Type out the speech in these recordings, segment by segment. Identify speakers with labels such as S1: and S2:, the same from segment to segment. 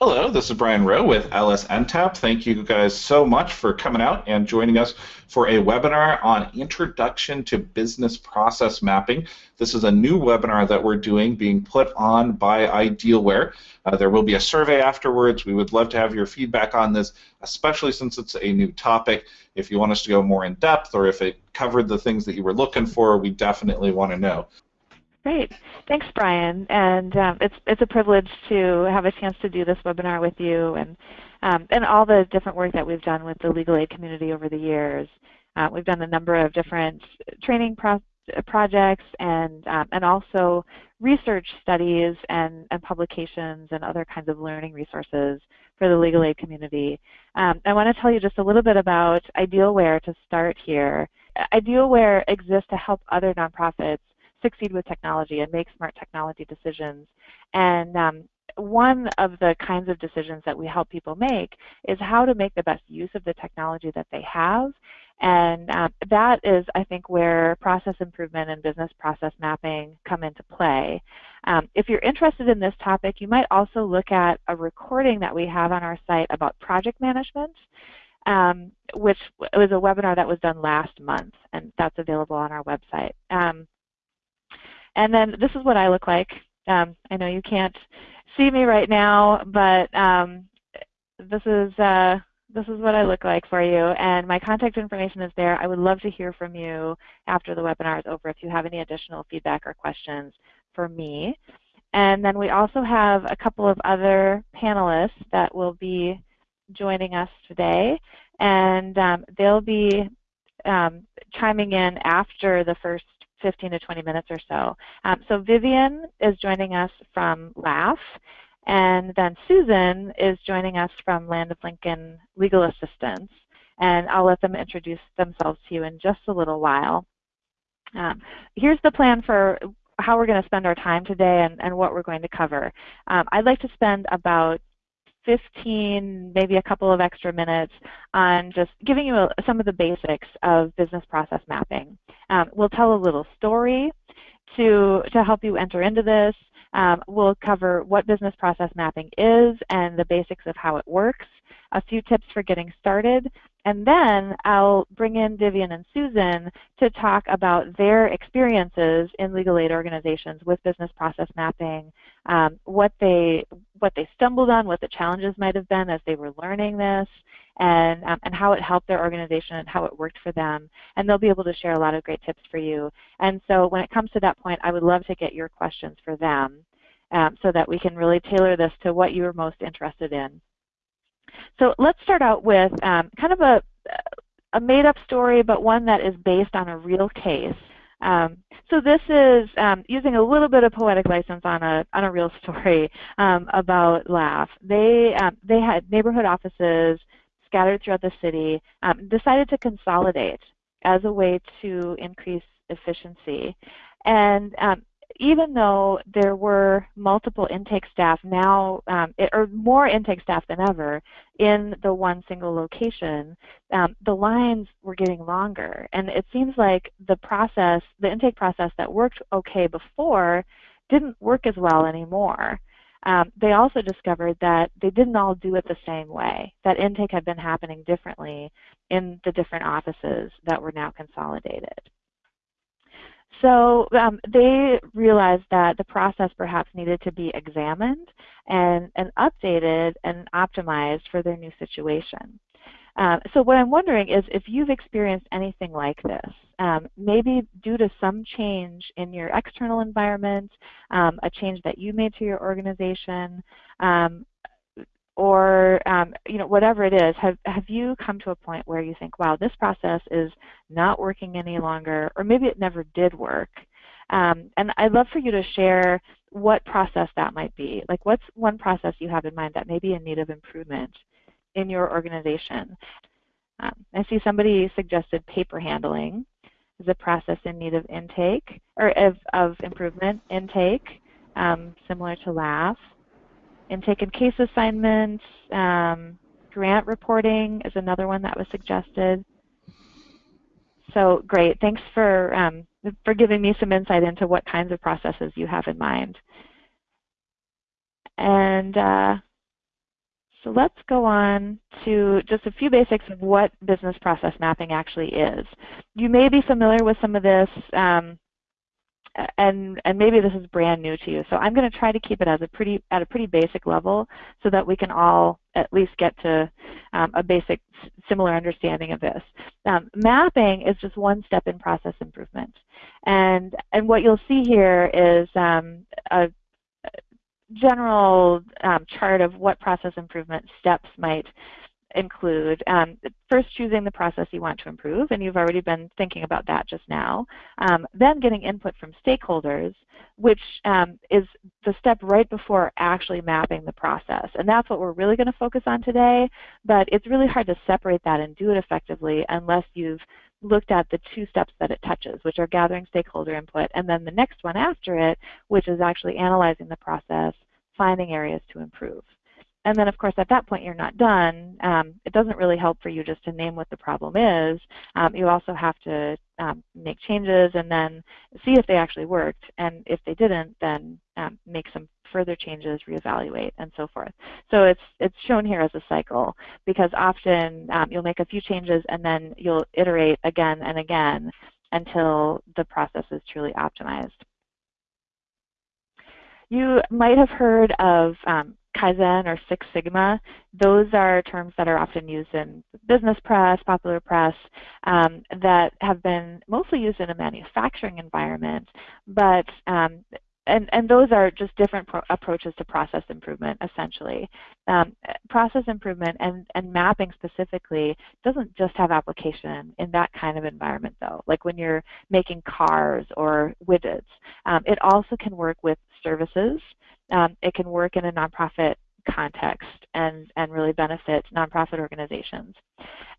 S1: Hello, this is Brian Rowe with LSNTAP. Thank you guys so much for coming out and joining us for a webinar on Introduction to Business Process Mapping. This is a new webinar that we're doing being put on by Idealware. Uh, there will be a survey afterwards. We would love to have your feedback on this, especially since it's a new topic. If you want us to go more in depth or if it covered the things that you were looking for, we definitely want to know.
S2: Great. Thanks, Brian. And um, it's, it's a privilege to have a chance to do this webinar with you and, um, and all the different work that we've done with the legal aid community over the years. Uh, we've done a number of different training pro projects and, um, and also research studies and, and publications and other kinds of learning resources for the legal aid community. Um, I want to tell you just a little bit about Idealware to start here. Idealware exists to help other nonprofits succeed with technology and make smart technology decisions. And um, one of the kinds of decisions that we help people make is how to make the best use of the technology that they have. And um, that is, I think, where process improvement and business process mapping come into play. Um, if you're interested in this topic, you might also look at a recording that we have on our site about project management, um, which was a webinar that was done last month, and that's available on our website. Um, and then this is what I look like. Um, I know you can't see me right now, but um, this is uh, this is what I look like for you. And my contact information is there. I would love to hear from you after the webinar is over if you have any additional feedback or questions for me. And then we also have a couple of other panelists that will be joining us today. And um, they'll be um, chiming in after the first 15 to 20 minutes or so. Um, so Vivian is joining us from LAF, and then Susan is joining us from Land of Lincoln Legal Assistance. And I'll let them introduce themselves to you in just a little while. Um, here's the plan for how we're going to spend our time today and, and what we're going to cover. Um, I'd like to spend about 15, maybe a couple of extra minutes on just giving you a, some of the basics of business process mapping. Um, we'll tell a little story to, to help you enter into this. Um, we'll cover what business process mapping is and the basics of how it works, a few tips for getting started, and then I'll bring in Vivian and Susan to talk about their experiences in legal aid organizations with business process mapping, um, what they what they stumbled on, what the challenges might have been as they were learning this, and um, and how it helped their organization and how it worked for them. And they'll be able to share a lot of great tips for you. And so when it comes to that point, I would love to get your questions for them. Um, so that we can really tailor this to what you're most interested in. So let's start out with um, kind of a, a made-up story, but one that is based on a real case. Um, so this is um, using a little bit of poetic license on a on a real story um, about LAF. They um, they had neighborhood offices scattered throughout the city, um, decided to consolidate as a way to increase efficiency. And um, even though there were multiple intake staff now, um, it, or more intake staff than ever in the one single location, um, the lines were getting longer. And it seems like the process, the intake process that worked okay before didn't work as well anymore. Um, they also discovered that they didn't all do it the same way, that intake had been happening differently in the different offices that were now consolidated. So um, they realized that the process perhaps needed to be examined and, and updated and optimized for their new situation. Um, so what I'm wondering is if you've experienced anything like this, um, maybe due to some change in your external environment, um, a change that you made to your organization, um, or um, you know whatever it is, have have you come to a point where you think, wow, this process is not working any longer, or maybe it never did work? Um, and I'd love for you to share what process that might be. Like, what's one process you have in mind that may be in need of improvement in your organization? Um, I see somebody suggested paper handling is a process in need of intake or of, of improvement intake, um, similar to LAF intake and case assignments, um, grant reporting is another one that was suggested. So great, thanks for, um, for giving me some insight into what kinds of processes you have in mind. And uh, So let's go on to just a few basics of what business process mapping actually is. You may be familiar with some of this, um, and and maybe this is brand new to you. So I'm going to try to keep it as a pretty at a pretty basic level, so that we can all at least get to um, a basic similar understanding of this. Um, mapping is just one step in process improvement, and and what you'll see here is um, a general um, chart of what process improvement steps might include um, first choosing the process you want to improve, and you've already been thinking about that just now. Um, then getting input from stakeholders, which um, is the step right before actually mapping the process. And that's what we're really going to focus on today, but it's really hard to separate that and do it effectively unless you've looked at the two steps that it touches, which are gathering stakeholder input, and then the next one after it, which is actually analyzing the process, finding areas to improve. And then, of course, at that point, you're not done. Um, it doesn't really help for you just to name what the problem is. Um, you also have to um, make changes and then see if they actually worked. And if they didn't, then um, make some further changes, reevaluate, and so forth. So it's it's shown here as a cycle because often um, you'll make a few changes and then you'll iterate again and again until the process is truly optimized. You might have heard of um, Kaizen or Six Sigma. Those are terms that are often used in business press, popular press, um, that have been mostly used in a manufacturing environment, but um, and, and those are just different approaches to process improvement, essentially. Um, process improvement and, and mapping specifically doesn't just have application in that kind of environment, though, like when you're making cars or widgets. Um, it also can work with services. Um, it can work in a nonprofit context and, and really benefit nonprofit organizations.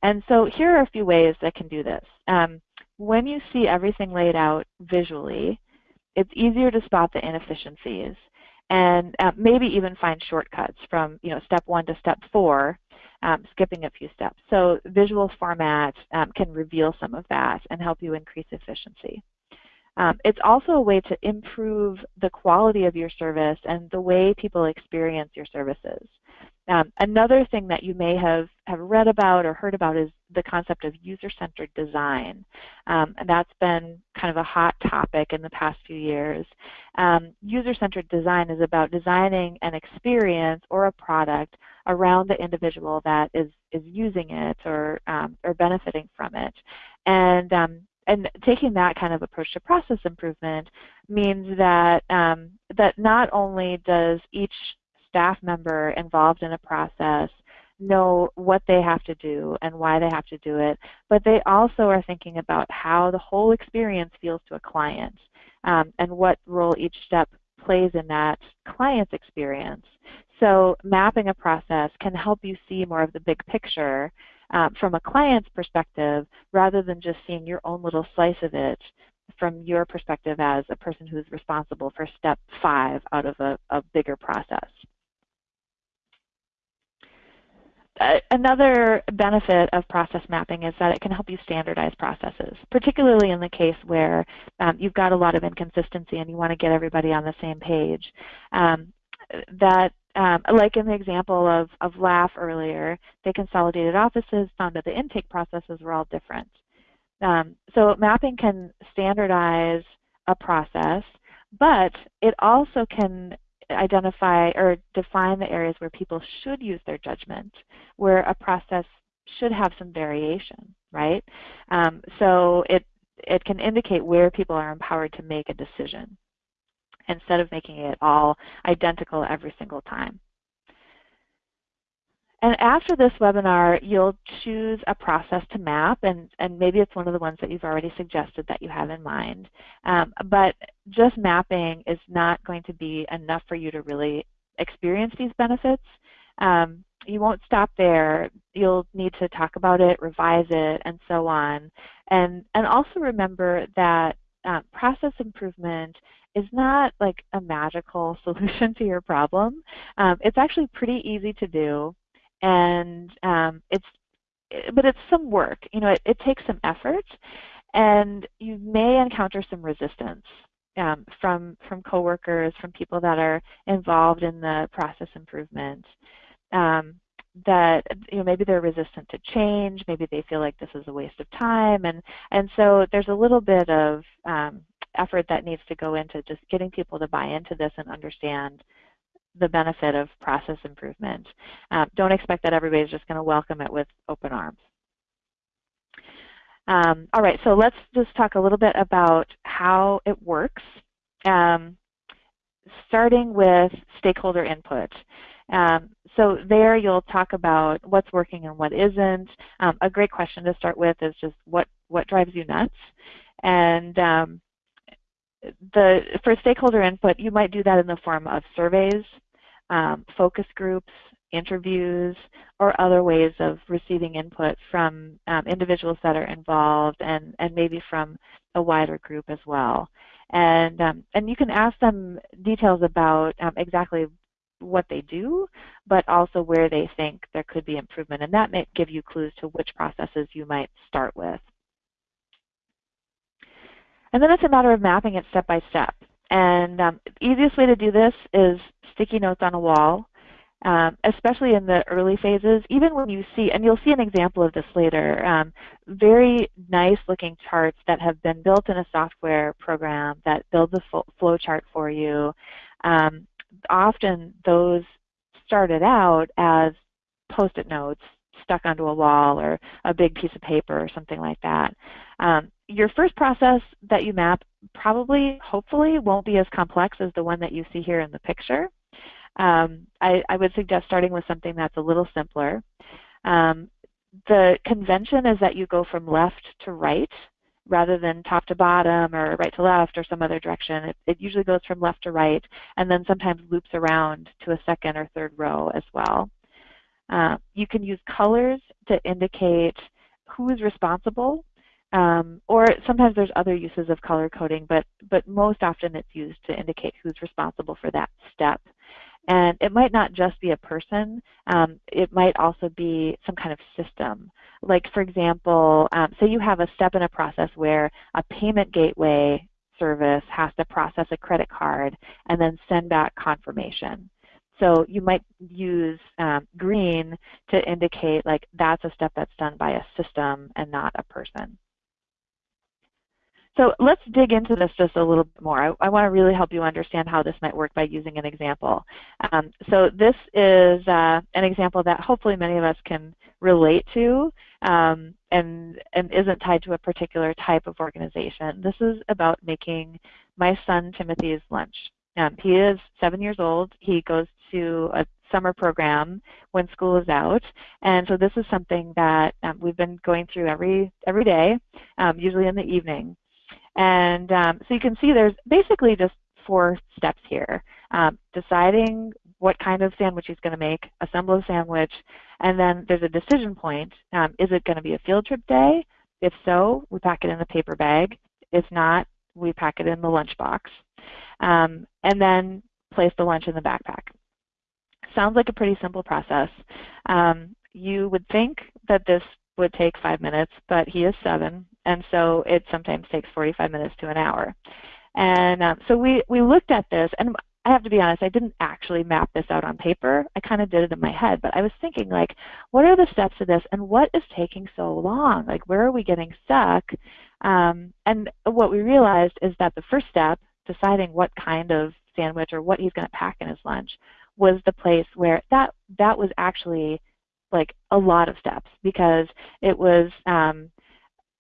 S2: And so here are a few ways that can do this. Um, when you see everything laid out visually, it's easier to spot the inefficiencies and uh, maybe even find shortcuts from you know step one to step four, um, skipping a few steps. So visual format um, can reveal some of that and help you increase efficiency. Um, it's also a way to improve the quality of your service and the way people experience your services. Um, another thing that you may have, have read about or heard about is the concept of user-centered design. Um, and that's been kind of a hot topic in the past few years. Um, user-centered design is about designing an experience or a product around the individual that is, is using it or, um, or benefiting from it. And um, and taking that kind of approach to process improvement means that um, that not only does each staff member involved in a process know what they have to do and why they have to do it, but they also are thinking about how the whole experience feels to a client um, and what role each step plays in that client's experience. So mapping a process can help you see more of the big picture um, from a client's perspective rather than just seeing your own little slice of it from your perspective as a person who's responsible for step five out of a, a bigger process. another benefit of process mapping is that it can help you standardize processes, particularly in the case where um, you've got a lot of inconsistency and you want to get everybody on the same page. Um, that, um, like in the example of, of LAF earlier, they consolidated offices, found that the intake processes were all different. Um, so mapping can standardize a process, but it also can identify or define the areas where people should use their judgment, where a process should have some variation, right? Um, so it, it can indicate where people are empowered to make a decision instead of making it all identical every single time. And after this webinar, you'll choose a process to map, and, and maybe it's one of the ones that you've already suggested that you have in mind. Um, but just mapping is not going to be enough for you to really experience these benefits. Um, you won't stop there. You'll need to talk about it, revise it, and so on. And, and also remember that uh, process improvement is not like a magical solution to your problem. Um, it's actually pretty easy to do and um, it's but it's some work. You know, it, it, takes some effort, and you may encounter some resistance um, from from coworkers, from people that are involved in the process improvement. Um, that you know maybe they're resistant to change, maybe they feel like this is a waste of time, and and so there's a little bit of um, effort that needs to go into just getting people to buy into this and understand the benefit of process improvement. Um, don't expect that everybody's just going to welcome it with open arms. Um, all right, so let's just talk a little bit about how it works, um, starting with stakeholder input. Um, so there you'll talk about what's working and what isn't. Um, a great question to start with is just what, what drives you nuts? And um, the, for stakeholder input, you might do that in the form of surveys, um, focus groups, interviews, or other ways of receiving input from um, individuals that are involved and, and maybe from a wider group as well. And, um, and you can ask them details about um, exactly what they do, but also where they think there could be improvement. And that may give you clues to which processes you might start with. And then it's a matter of mapping it step by step. And um, the easiest way to do this is sticky notes on a wall, um, especially in the early phases. Even when you see, and you'll see an example of this later, um, very nice looking charts that have been built in a software program that builds a flow chart for you. Um, often those started out as post-it notes stuck onto a wall or a big piece of paper or something like that. Um, your first process that you map probably, hopefully, won't be as complex as the one that you see here in the picture. Um, I, I, would suggest starting with something that's a little simpler. Um, the convention is that you go from left to right rather than top to bottom or right to left or some other direction. It, it, usually goes from left to right and then sometimes loops around to a second or third row as well. Uh, you can use colors to indicate who is responsible um, or sometimes there's other uses of color coding, but, but most often it's used to indicate who's responsible for that step. And it might not just be a person, um, it might also be some kind of system. Like for example, um, say you have a step in a process where a payment gateway service has to process a credit card and then send back confirmation. So you might use um, green to indicate like that's a step that's done by a system and not a person. So let's dig into this just a little bit more. I, I want to really help you understand how this might work by using an example. Um, so this is uh, an example that hopefully many of us can relate to um, and, and isn't tied to a particular type of organization. This is about making my son Timothy's lunch. Um, he is seven years old. He goes to a summer program when school is out. And so this is something that um, we've been going through every every day, um, usually in the evening. And um, so you can see there's basically just four steps here. Um, deciding what kind of sandwich he's going to make, assemble a sandwich, and then there's a decision point. Um, is it going to be a field trip day? If so, we pack it in a paper bag. If not, we pack it in the lunchbox. Um, and then place the lunch in the backpack. Sounds like a pretty simple process. Um, you would think that this would take five minutes, but he is seven, and so it sometimes takes 45 minutes to an hour. And um, so we, we looked at this, and I have to be honest, I didn't actually map this out on paper. I kind of did it in my head, but I was thinking like, what are the steps to this and what is taking so long? Like, where are we getting stuck? Um, and what we realized is that the first step, deciding what kind of sandwich or what he's going to pack in his lunch, was the place where that that was actually like a lot of steps because it was um,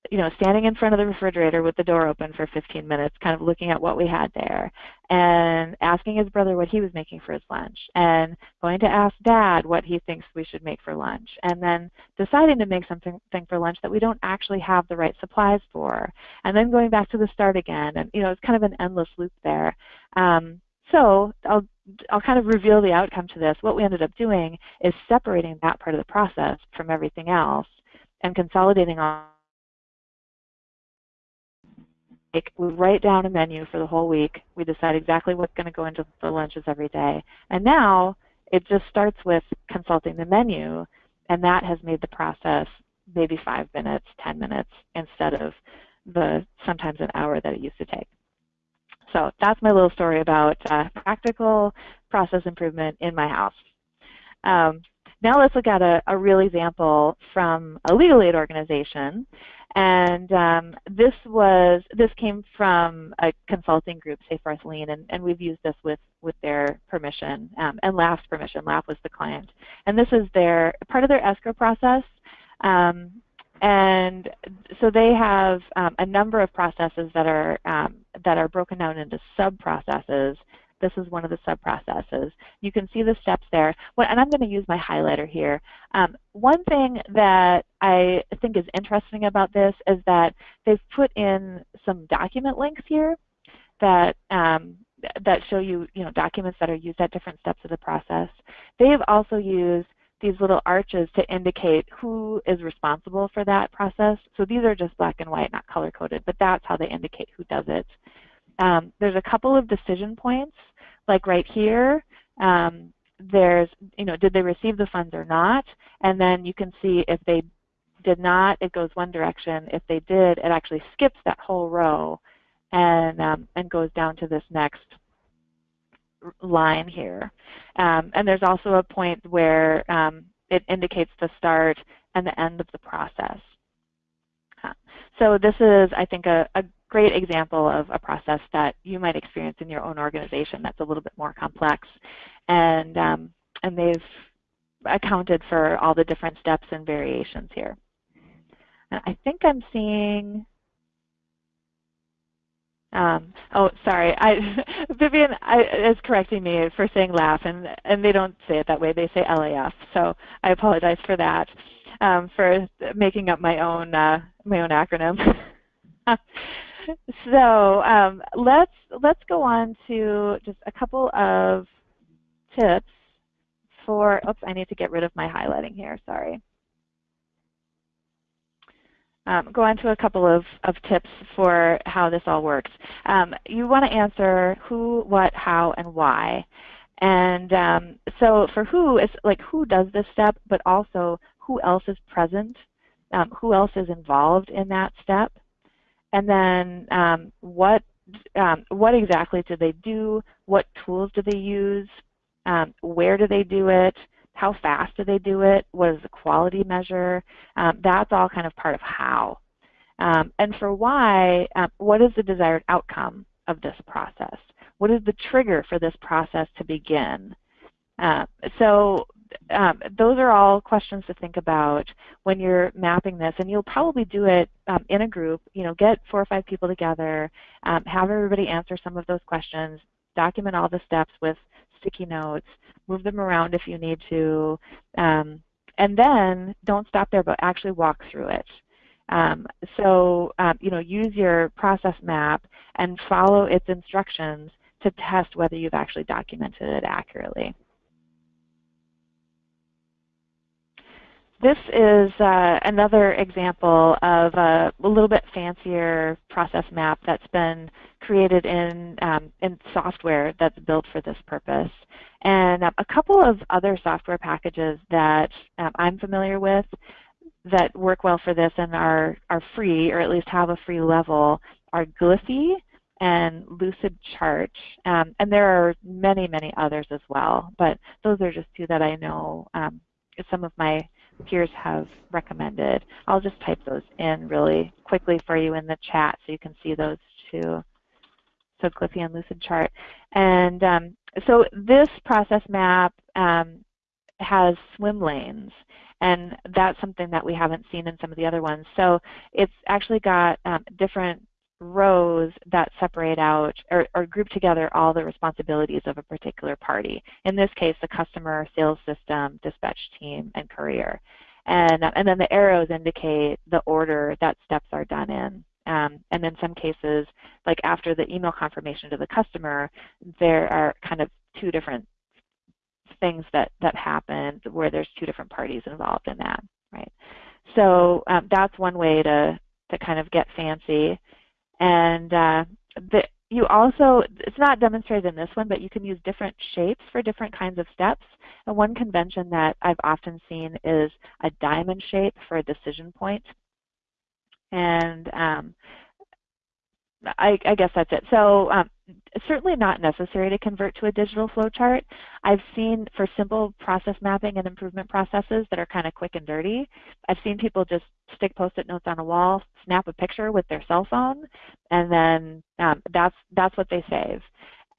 S2: you know, standing in front of the refrigerator with the door open for 15 minutes, kind of looking at what we had there, and asking his brother what he was making for his lunch, and going to ask dad what he thinks we should make for lunch, and then deciding to make something for lunch that we don't actually have the right supplies for, and then going back to the start again, and you know, it's kind of an endless loop there. Um, so I'll I'll kind of reveal the outcome to this. What we ended up doing is separating that part of the process from everything else and consolidating on like we write down a menu for the whole week. We decide exactly what's going to go into the lunches every day. And now it just starts with consulting the menu, and that has made the process maybe five minutes, 10 minutes instead of the sometimes an hour that it used to take. So that's my little story about uh, practical process improvement in my house. Um, now let's look at a, a real example from a legal aid organization. And um, this was this came from a consulting group, Seyfarth Lean, and, and we've used this with with their permission um, and LAF's permission. LAF was the client, and this is their part of their escrow process. Um, and so they have um, a number of processes that are um, that are broken down into sub processes. This is one of the sub processes. You can see the steps there. and I'm going to use my highlighter here. Um, one thing that I think is interesting about this is that they've put in some document links here that um, that show you, you know, documents that are used at different steps of the process. They have also used these little arches to indicate who is responsible for that process. So these are just black and white, not color coded, but that's how they indicate who does it. Um, there's a couple of decision points, like right here. Um, there's, you know, did they receive the funds or not? And then you can see if they did not, it goes one direction. If they did, it actually skips that whole row and, um, and goes down to this next line here. Um, and there's also a point where um, it indicates the start and the end of the process. So this is, I think, a, a, great example of a process that you might experience in your own organization that's a little bit more complex. And, um, and they've accounted for all the different steps and variations here. And I think I'm seeing um, oh, sorry. I, Vivian I, is correcting me for saying laugh, and, and they don't say it that way. They say LAF. So I apologize for that, um, for making up my own uh, my own acronym. so um, let's let's go on to just a couple of tips for. Oops, I need to get rid of my highlighting here. Sorry um, go on to a couple of, of tips for how this all works. Um, you want to answer who, what, how, and why. And um, so for who, it's like who does this step, but also who else is present, um, who else is involved in that step, and then um, what um, what exactly do they do, what tools do they use, where do they do it, how fast do they do it? What is the quality measure? Um, that's all kind of part of how. Um, and for why, um, what is the desired outcome of this process? What is the trigger for this process to begin? Uh, so um, those are all questions to think about when you're mapping this, and you'll probably do it um, in a group. You know, get four or five people together, um, have everybody answer some of those questions, document all the steps with sticky notes, move them around if you need to, um, and then don't stop there, but actually walk through it. Um, so, um, you know, use your process map and follow its instructions to test whether you've actually documented it accurately. This is uh, another example of a, a, little bit fancier process map that's been created in, um, in software that's built for this purpose. And um, a couple of other software packages that um, I'm familiar with that work well for this and are, are free, or at least have a free level, are Gliffy and Lucidchart. Um, and there are many, many others as well, but those are just two that I know some of my peers have recommended. I'll just type those in really quickly for you in the chat so you can see those two. So Gliffy and Lucidchart. And um, so this process map um, has swim lanes and that's something that we haven't seen in some of the other ones. So it's actually got um, different rows that separate out or, or, group together all the responsibilities of a particular party. In this case, the customer, sales system, dispatch team, and courier. And, and then the arrows indicate the order that steps are done in. Um, and in some cases, like after the email confirmation to the customer, there are kind of two different things that, that happen where there's two different parties involved in that, right? So um, that's one way to, to kind of get fancy. And uh, the, you also, it's not demonstrated in this one, but you can use different shapes for different kinds of steps. And one convention that I've often seen is a diamond shape for a decision point. And um, I, I, guess that's it. So um, certainly not necessary to convert to a digital flowchart. I've seen for simple process mapping and improvement processes that are kind of quick and dirty, I've seen people just stick post-it notes on a wall, snap a picture with their cell phone, and then um, that's that's what they save.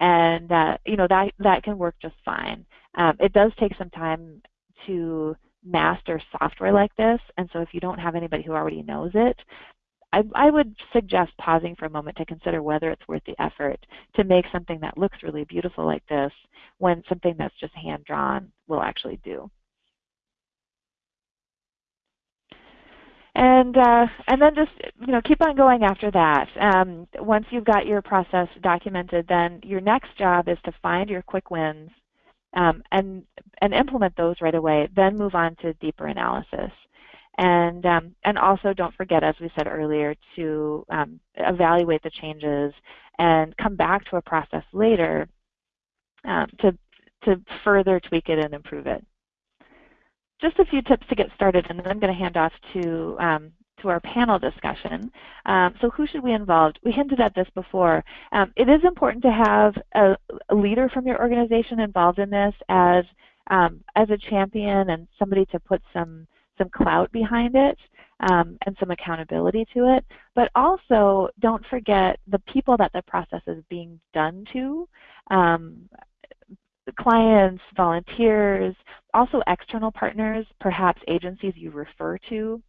S2: And uh, you know that that can work just fine. Um, it does take some time to master software like this, and so if you don't have anybody who already knows it, I, I, would suggest pausing for a moment to consider whether it's worth the effort to make something that looks really beautiful like this when something that's just hand drawn will actually do. And uh, and then just you know keep on going after that. Um, once you've got your process documented, then your next job is to find your quick wins um, and and implement those right away. Then move on to deeper analysis. And, um, and also don't forget, as we said earlier, to um, evaluate the changes and come back to a process later um, to, to further tweak it and improve it. Just a few tips to get started, and then I'm going to hand off to, um, to our panel discussion. Um, so who should we involve? We hinted at this before. Um, it is important to have a, a, leader from your organization involved in this as, um, as a champion and somebody to put some some clout behind it um, and some accountability to it. But also, don't forget the people that the process is being done to. Um, clients, volunteers, also external partners, perhaps agencies you refer to,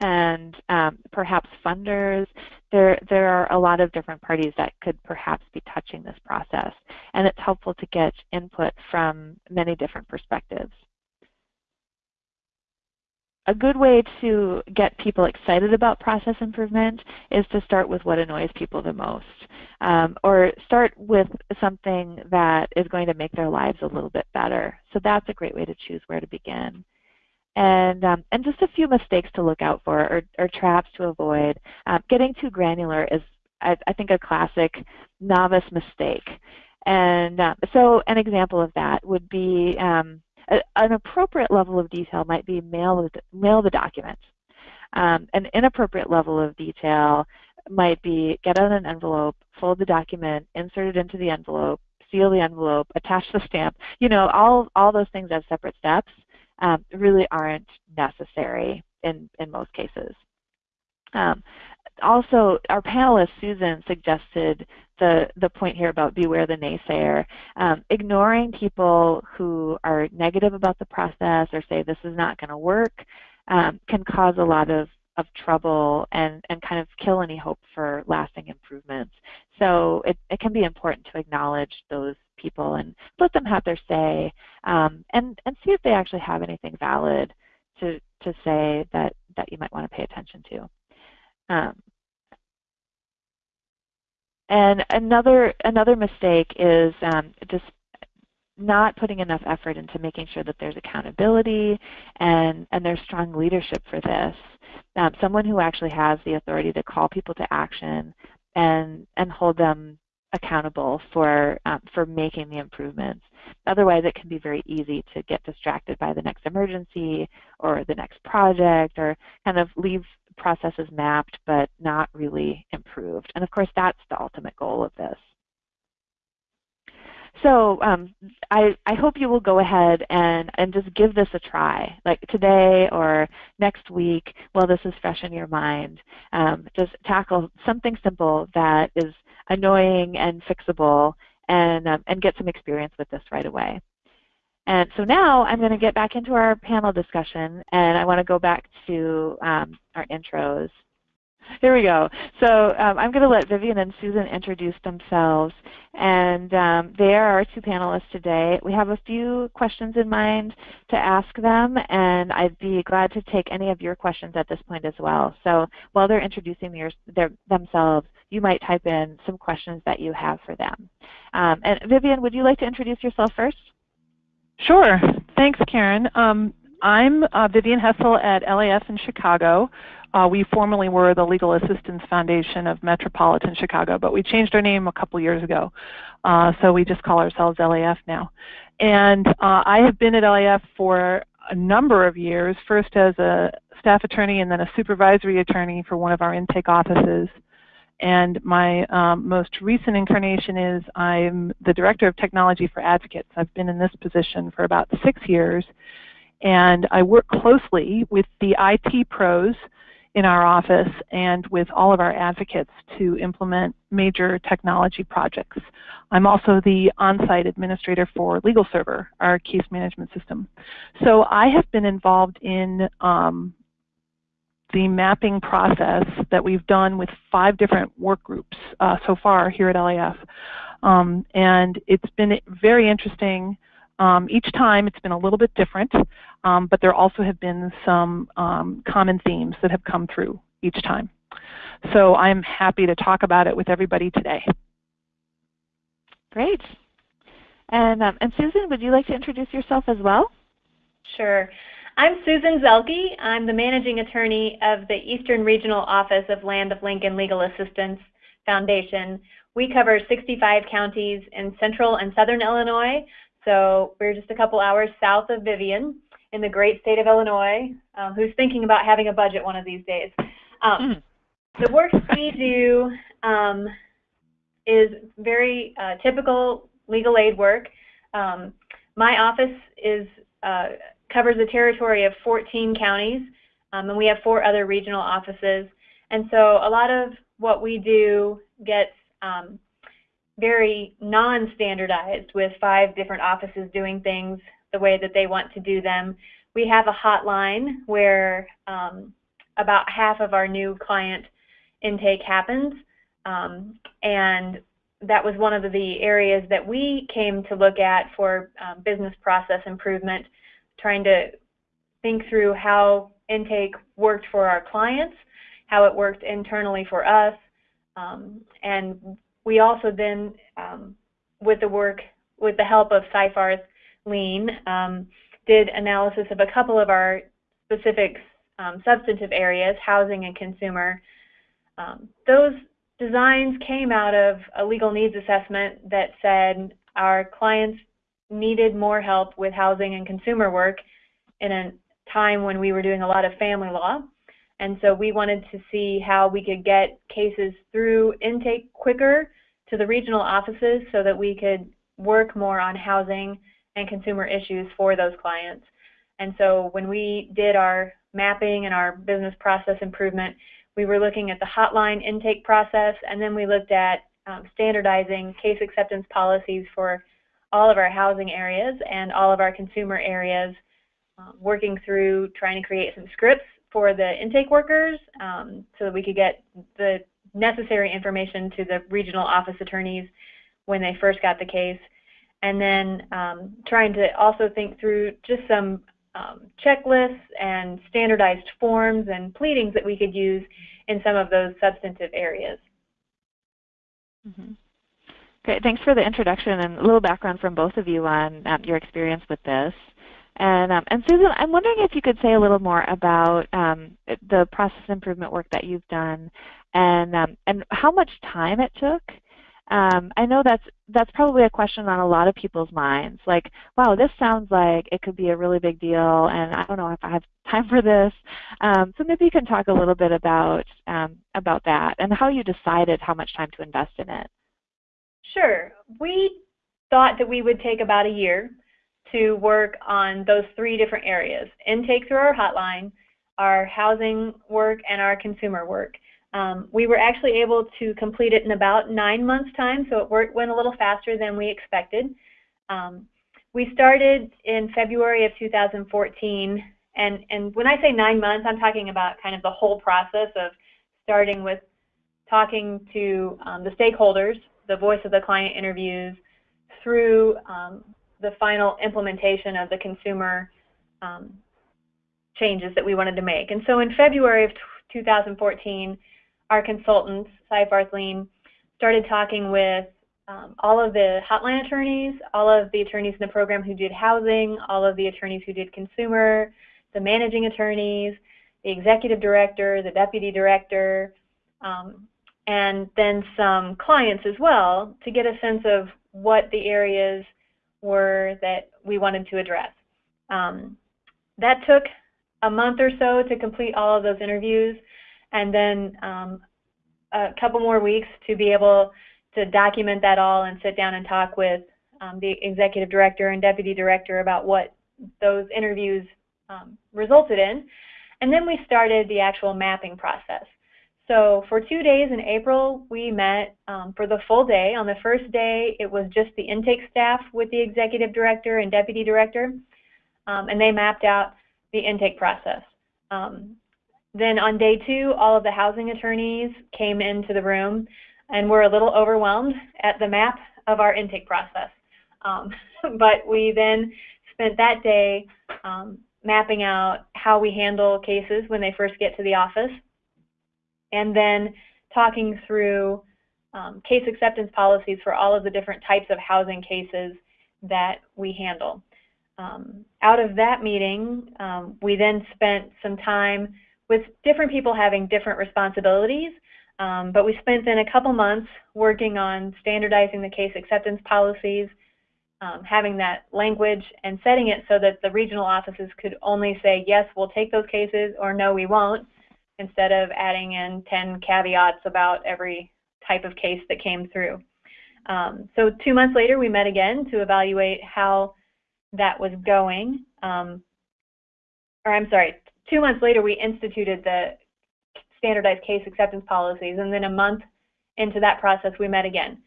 S2: and um, perhaps funders. There, there are a lot of different parties that could perhaps be touching this process, and it's helpful to get input from many different perspectives a good way to get people excited about process improvement is to start with what annoys people the most. Um, or start with something that is going to make their lives a little bit better. So that's a great way to choose where to begin. And, um, and just a few mistakes to look out for or, or traps to avoid. Um, getting too granular is, I, I, think, a classic novice mistake. And uh, so an example of that would be um, a, an appropriate level of detail might be mail the, mail the document. Um, an inappropriate level of detail might be get out an envelope, fold the document, insert it into the envelope, seal the envelope, attach the stamp. You know, all, all those things as separate steps um, really aren't necessary in, in most cases. Um, also, our panelist, Susan, suggested the, the point here about beware the naysayer. Um, ignoring people who are negative about the process or say this is not going to work um, can cause a lot of, of trouble and, and kind of kill any hope for lasting improvements. So it, it can be important to acknowledge those people and let them have their say um, and, and see if they actually have anything valid to, to say that, that you might want to pay attention to. And another another mistake is um, just not putting enough effort into making sure that there's accountability and, and there's strong leadership for this. Um, someone who actually has the authority to call people to action and, and hold them accountable for, um, for making the improvements. Otherwise, it can be very easy to get distracted by the next emergency or the next project or kind of leave processes mapped but not really improved. And of course, that's the ultimate goal of this. So um, I, I hope you will go ahead and, and just give this a try, like today or next week while this is fresh in your mind. Um, just tackle something simple that is annoying and fixable and, um, and get some experience with this right away. And so now I'm going to get back into our panel discussion, and I want to go back to um, our intros. Here we go. So um, I'm going to let Vivian and Susan introduce themselves, and um, they are our two panelists today. We have a few questions in mind to ask them, and I'd be glad to take any of your questions at this point as well. So while they're introducing their, their, themselves, you might type in some questions that you have for them. Um, and Vivian, would you like to introduce yourself first?
S3: Sure. Thanks, Karen. Um, I'm uh, Vivian Hessel at LAF in Chicago. Uh, we formerly were the Legal Assistance Foundation of Metropolitan Chicago, but we changed our name a couple years ago. Uh, so we just call ourselves LAF now. And uh, I have been at LAF for a number of years, first as a staff attorney and then a supervisory attorney for one of our intake offices. And my um, most recent incarnation is I'm the Director of Technology for Advocates. I've been in this position for about six years, and I work closely with the IT pros in our office and with all of our advocates to implement major technology projects. I'm also the on-site administrator for LegalServer, our case management system. So I have been involved in um, the mapping process that we've done with five different work groups uh, so far here at LAF. Um, and it's been very interesting. Um, each time it's been a little bit different, um, but there also have been some um, common themes that have come through each time. So I'm happy to talk about it with everybody today.
S2: Great. And, um, and Susan, would you like to introduce yourself as well?
S4: Sure. I'm Susan Zelke. I'm the managing attorney of the Eastern Regional Office of Land of Lincoln Legal Assistance Foundation. We cover 65 counties in central and southern Illinois, so we're just a couple hours south of Vivian in the great state of Illinois, um, who's thinking about having a budget one of these days. Um, mm. The work we do um, is very uh, typical legal aid work. Um, my office is uh, covers a territory of 14 counties, um, and we have four other regional offices. And so a lot of what we do gets um, very non-standardized with five different offices doing things the way that they want to do them. We have a hotline where um, about half of our new client intake happens, um, and that was one of the areas that we came to look at for um, business process improvement trying to think through how intake worked for our clients, how it worked internally for us, um, and we also then, um, with the work, with the help of Seyfarth Lean, um, did analysis of a couple of our specific um, substantive areas, housing and consumer. Um, those designs came out of a legal needs assessment that said our clients needed more help with housing and consumer work in a time when we were doing a lot of family law. And so we wanted to see how we could get cases through intake quicker to the regional offices so that we could work more on housing and consumer issues for those clients. And so when we did our mapping and our business process improvement, we were looking at the hotline intake process, and then we looked at um, standardizing case acceptance policies for all of our housing areas and all of our consumer areas, uh, working through trying to create some scripts for the intake workers um, so that we could get the necessary information to the regional office attorneys when they first got the case. And then um, trying to also think through just some um, checklists and standardized forms and pleadings that we could use in some of those substantive areas.
S2: Mm -hmm. Great. Thanks for the introduction and a little background from both of you on um, your experience with this. And, um, and Susan, I'm wondering if you could say a little more about um, the process improvement work that you've done and, um, and how much time it took. Um, I know that's, that's probably a question on a lot of people's minds. Like, wow, this sounds like it could be a really big deal, and I don't know if I have time for this. Um, so maybe you can talk a little bit about, about that and how you decided how much time to invest in it.
S4: Sure. We thought that we would take about a year to work on those three different areas, intake through our hotline, our housing work, and our consumer work. Um, we were actually able to complete it in about nine months' time, so it worked, went a little faster than we expected. Um, we started in February of 2014, and, and when I say nine months, I'm talking about kind of the whole process of starting with talking to um, the stakeholders the voice of the client interviews through um, the final implementation of the consumer um, changes that we wanted to make. And so in February of 2014, our consultants, Seyfarth Lean, started talking with um, all of the hotline attorneys, all of the attorneys in the program who did housing, all of the attorneys who did consumer, the managing attorneys, the executive director, the deputy director, um, and then some clients as well to get a sense of what the areas were that we wanted to address. Um, that took a month or so to complete all of those interviews, and then um, a couple more weeks to be able to document that all and sit down and talk with um, the executive director and deputy director about what those interviews um, resulted in. And then we started the actual mapping process. So for two days in April, we met um, for the full day. On the first day, it was just the intake staff with the executive director and deputy director, um, and they mapped out the intake process. Um, then on day two, all of the housing attorneys came into the room and were a little overwhelmed at the map of our intake process. Um, but we then spent that day um, mapping out how we handle cases when they first get to the office, and then talking through um, case acceptance policies for all of the different types of housing cases that we handle. Um, out of that meeting, um, we then spent some time with different people having different responsibilities, um, but we spent then a couple months working on standardizing the case acceptance policies, um, having that language and setting it so that the regional offices could only say, yes, we'll take those cases, or no, we won't, instead of adding in 10 caveats about every type of case that came through. Um, so two months later, we met again to evaluate how that was going. Um, or I'm sorry, two months later, we instituted the standardized case acceptance policies, and then a month into that process, we met again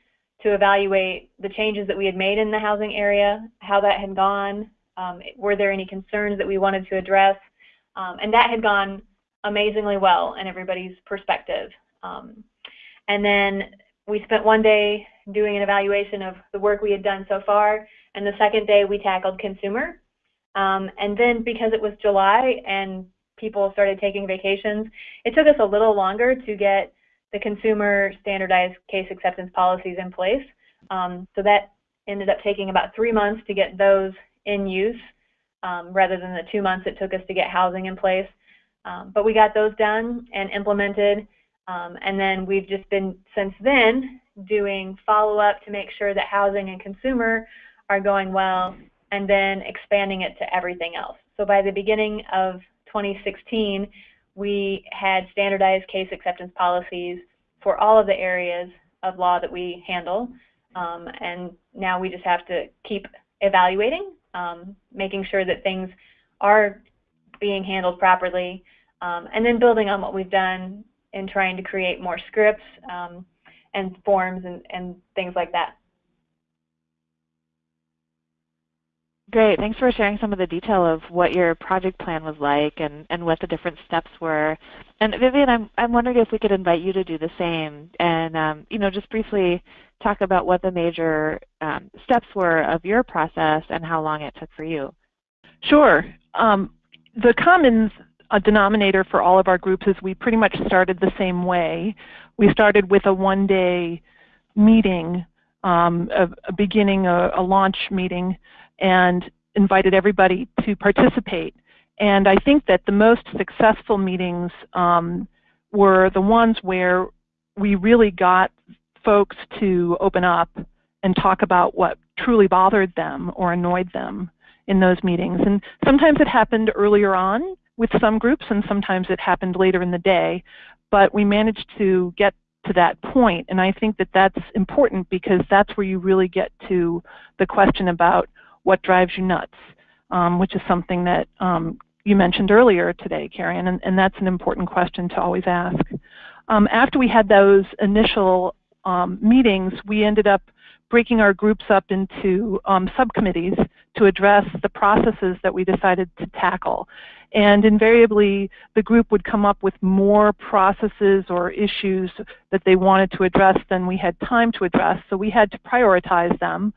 S4: to evaluate the changes that we had made in the housing area, how that had gone, um, were there any concerns that we wanted to address, um, and that had gone amazingly well in everybody's perspective. Um, and then we spent one day doing an evaluation of the work we had done so far, and the second day we tackled consumer. Um, and then because it was July and people started taking vacations, it took us a little longer to get the consumer standardized case acceptance policies in place. Um, so that ended up taking about three months to get those in use um, rather than the two months it took us to get housing in place. Um, but we got those done and implemented. Um, and then we've just been, since then, doing follow-up to make sure that housing and consumer are going well and then expanding it to everything else. So by the beginning of 2016, we had standardized case acceptance policies for all of the areas of law that we handle. Um, and now we just have to keep evaluating, um, making sure that things are being handled properly, um, and then building on what we've done in trying to create more scripts um, and forms and, and things like that.
S2: Great. Thanks for sharing some of the detail of what your project plan was like and, and what the different steps were. And Vivian, I'm, I'm wondering if we could invite you to do the same and um, you know, just briefly talk about what the major um, steps were of your process and how long it took for you.
S3: Sure. Um, the common denominator for all of our groups is we pretty much started the same way. We started with a one-day meeting, um, a, a, beginning, a, a launch meeting and invited everybody to participate. And I think that the most successful meetings um, were the ones where we really got folks to open up and talk about what truly bothered them or annoyed them in those meetings. And sometimes it happened earlier on with some groups and sometimes it happened later in the day. But we managed to get to that point and I think that that's important because that's where you really get to the question about what drives you nuts, um, which is something that um, you mentioned earlier today, Karen, and, and, that's an important question to always ask. Um, after we had those initial um, meetings, we ended up breaking our groups up into um, subcommittees to address the processes that we decided to tackle. And invariably, the group would come up with more processes or issues that they wanted to address than we had time to address, so we had to prioritize them.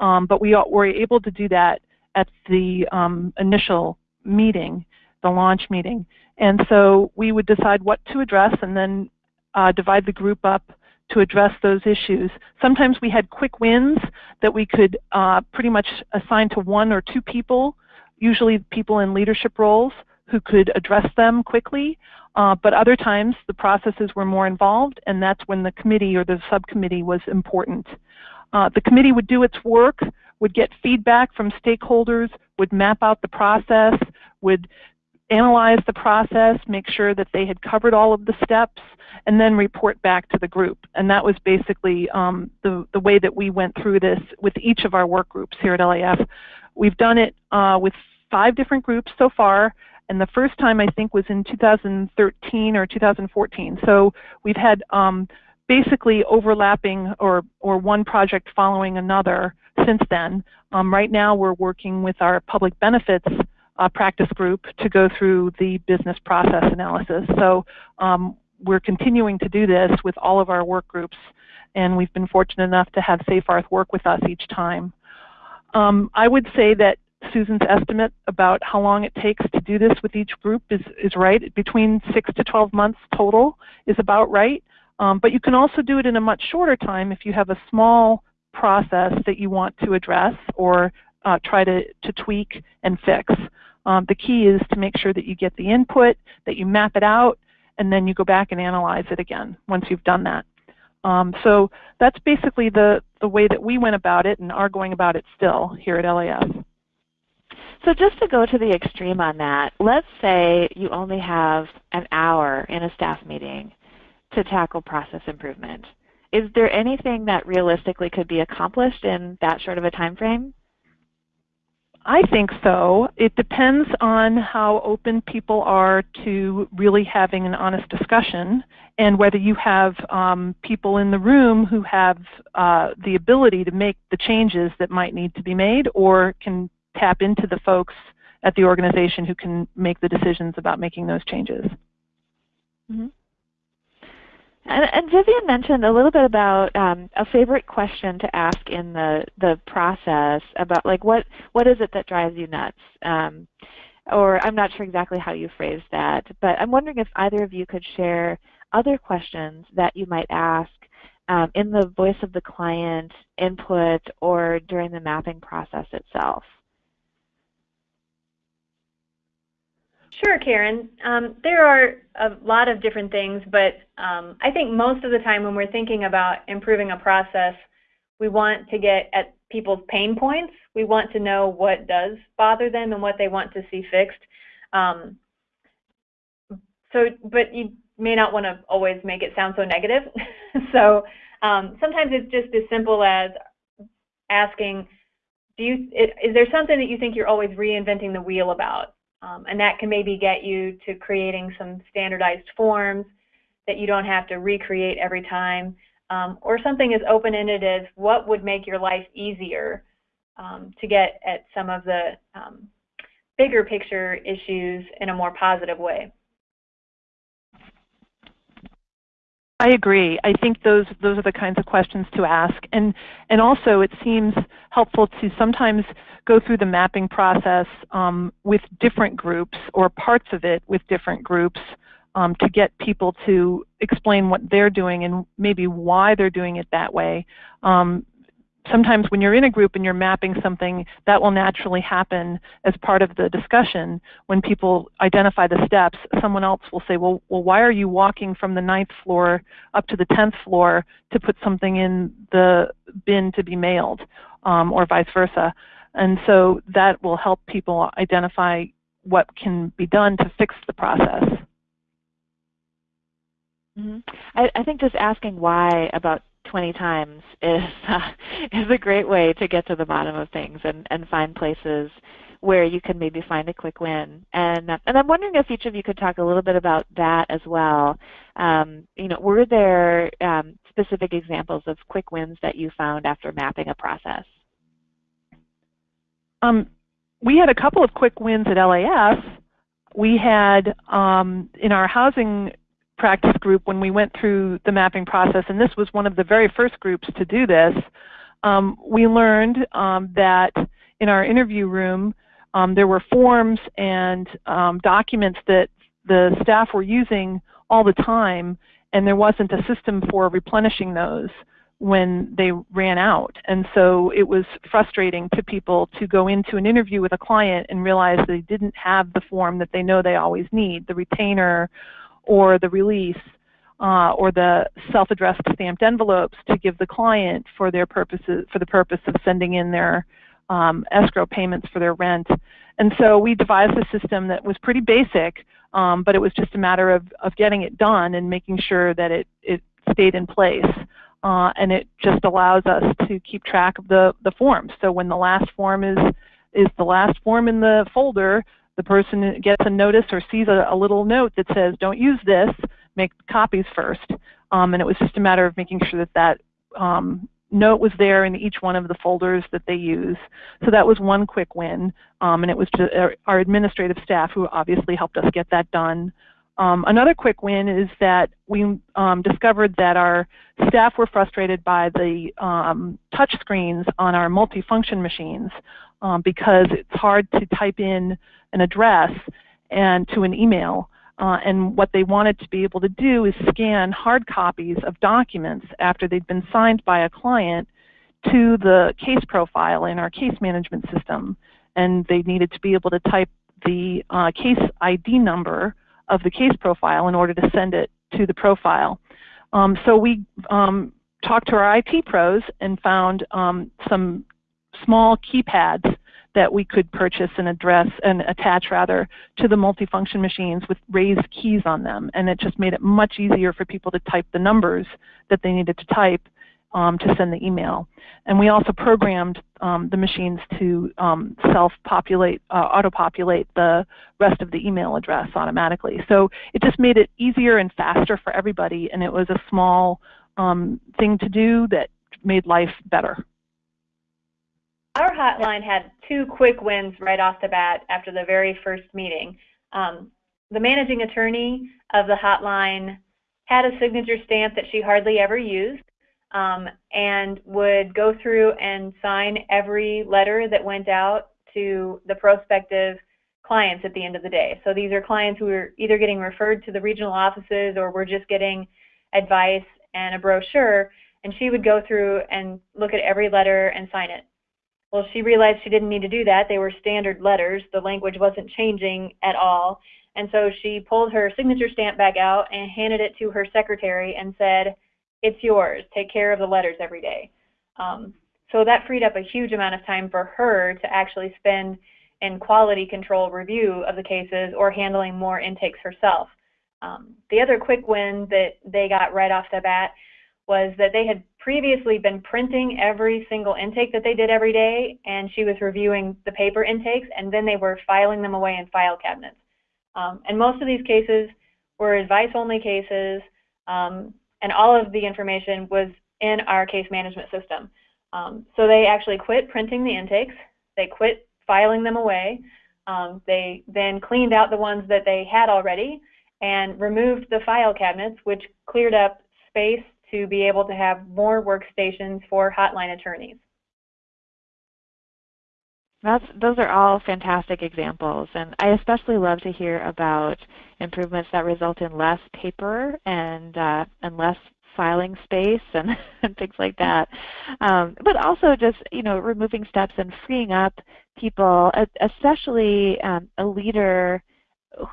S3: Um, but we were able to do that at the um, initial meeting, the launch meeting. And so we would decide what to address and then uh, divide the group up to address those issues. Sometimes we had quick wins that we could uh, pretty much assign to one or two people, usually people in leadership roles who could address them quickly. Uh, but other times the processes were more involved and that's when the committee or the subcommittee was important. Uh, the committee would do its work, would get feedback from stakeholders, would map out the process, would analyze the process, make sure that they had covered all of the steps, and then report back to the group. And that was basically um, the, the way that we went through this with each of our work groups here at LAF. We've done it uh, with five different groups so far, and the first time I think was in 2013 or 2014. So we've had um, basically overlapping or, or one project following another since then. Um, right now we're working with our public benefits practice group to go through the business process analysis. So um, we're continuing to do this with all of our work groups, and we've been fortunate enough to have SafeArth work with us each time. Um, I would say that Susan's estimate about how long it takes to do this with each group is, is right. Between 6 to 12 months total is about right. Um, but you can also do it in a much shorter time if you have a small process that you want to address or uh, try to, to tweak and fix. Um, the key is to make sure that you get the input, that you map it out, and then you go back and analyze it again once you've done that. Um, so that's basically the, the way that we went about it and are going about it still here at LAF.
S2: So just to go to the extreme on that, let's say you only have an hour in a staff meeting to tackle process improvement. Is there anything that realistically could be accomplished in that short of a time frame?
S3: I think so. It depends on how open people are to really having an honest discussion and whether you have um, people in the room who have uh, the ability to make the changes that might need to be made or can tap into the folks at the organization who can make the decisions about making those changes.
S2: Mm -hmm. And, and, Vivian mentioned a little bit about um, a favorite question to ask in the, the process about like what, what is it that drives you nuts? Um, or I'm not sure exactly how you phrased that, but I'm wondering if either of you could share other questions that you might ask um, in the voice of the client input or during the mapping process itself.
S4: Sure, Karen. Um, there are a lot of different things, but um, I think most of the time when we're thinking about improving a process, we want to get at people's pain points. We want to know what does bother them and what they want to see fixed. Um, so, but you may not want to always make it sound so negative. so um, sometimes it's just as simple as asking, do you, is there something that you think you're always reinventing the wheel about? Um, and that can maybe get you to creating some standardized forms that you don't have to recreate every time. Um, or something as open-ended as what would make your life easier um, to get at some of the um, bigger picture issues in a more positive way.
S3: I agree. I think those those are the kinds of questions to ask, and and also it seems helpful to sometimes go through the mapping process um, with different groups or parts of it with different groups um, to get people to explain what they're doing and maybe why they're doing it that way. Um, sometimes when you're in a group and you're mapping something, that will naturally happen as part of the discussion. When people identify the steps, someone else will say, well, well why are you walking from the ninth floor up to the 10th floor to put something in the bin to be mailed, um, or vice versa. And so that will help people identify what can be done to fix the process.
S2: Mm -hmm. I, I think just asking why about 20 times is uh, is a great way to get to the bottom of things and, and find places where you can maybe find a quick win. And uh, and I'm wondering if each of you could talk a little bit about that as well. Um, you know, were there um, specific examples of quick wins that you found after mapping a process?
S3: Um, we had a couple of quick wins at LAF. We had um, in our housing practice group when we went through the mapping process, and this was one of the very first groups to do this, um, we learned um, that in our interview room um, there were forms and um, documents that the staff were using all the time, and there wasn't a system for replenishing those when they ran out. And so it was frustrating to people to go into an interview with a client and realize they didn't have the form that they know they always need, the retainer or the release uh, or the self-addressed stamped envelopes to give the client for their purposes for the purpose of sending in their um, escrow payments for their rent. And so we devised a system that was pretty basic, um, but it was just a matter of, of getting it done and making sure that it, it stayed in place. Uh, and it just allows us to keep track of the, the forms. So when the last form is, is the last form in the folder, the person gets a notice or sees a, a little note that says, don't use this, make copies first. Um, and it was just a matter of making sure that that um, note was there in each one of the folders that they use. So that was one quick win, um, and it was our, administrative staff who obviously helped us get that done. Um, another quick win is that we um, discovered that our staff were frustrated by the um, touch screens on our multifunction machines um, because it's hard to type in an address and to an email. Uh, and what they wanted to be able to do is scan hard copies of documents after they'd been signed by a client to the case profile in our case management system. And they needed to be able to type the uh, case ID number of the case profile in order to send it to the profile. Um, so we um, talked to our IT pros and found um, some small keypads that we could purchase and address and attach rather to the multifunction machines with raised keys on them. And it just made it much easier for people to type the numbers that they needed to type um, to send the email. And we also programmed um, the machines to um, self-populate, uh, auto-populate the rest of the email address automatically. So it just made it easier and faster for everybody, and it was a small um, thing to do that made life better.
S4: Our hotline had two quick wins right off the bat after the very first meeting. Um, the managing attorney of the hotline had a signature stamp that she hardly ever used um, and would go through and sign every letter that went out to the prospective clients at the end of the day. So these are clients who are either getting referred to the regional offices or we're just getting advice and a brochure, and she would go through and look at every letter and sign it. Well, she realized she didn't need to do that. They were standard letters. The language wasn't changing at all. And so she pulled her signature stamp back out and handed it to her secretary and said, it's yours. Take care of the letters every day. Um, so that freed up a huge amount of time for her to actually spend in quality control review of the cases or handling more intakes herself. Um, the other quick win that they got right off the bat was that they had previously been printing every single intake that they did every day, and she was reviewing the paper intakes, and then they were filing them away in file cabinets. Um, and most of these cases were advice-only cases, um, and all of the information was in our case management system. Um, so they actually quit printing the intakes, they quit filing them away, um, they then cleaned out the ones that they had already, and removed the file cabinets, which cleared up space to be able to have more workstations for hotline attorneys.
S2: That's, those are all fantastic examples, and I especially love to hear about improvements that result in less paper and uh, and less filing space and, and things like that. Um, but also just you know removing steps and freeing up people, especially um, a leader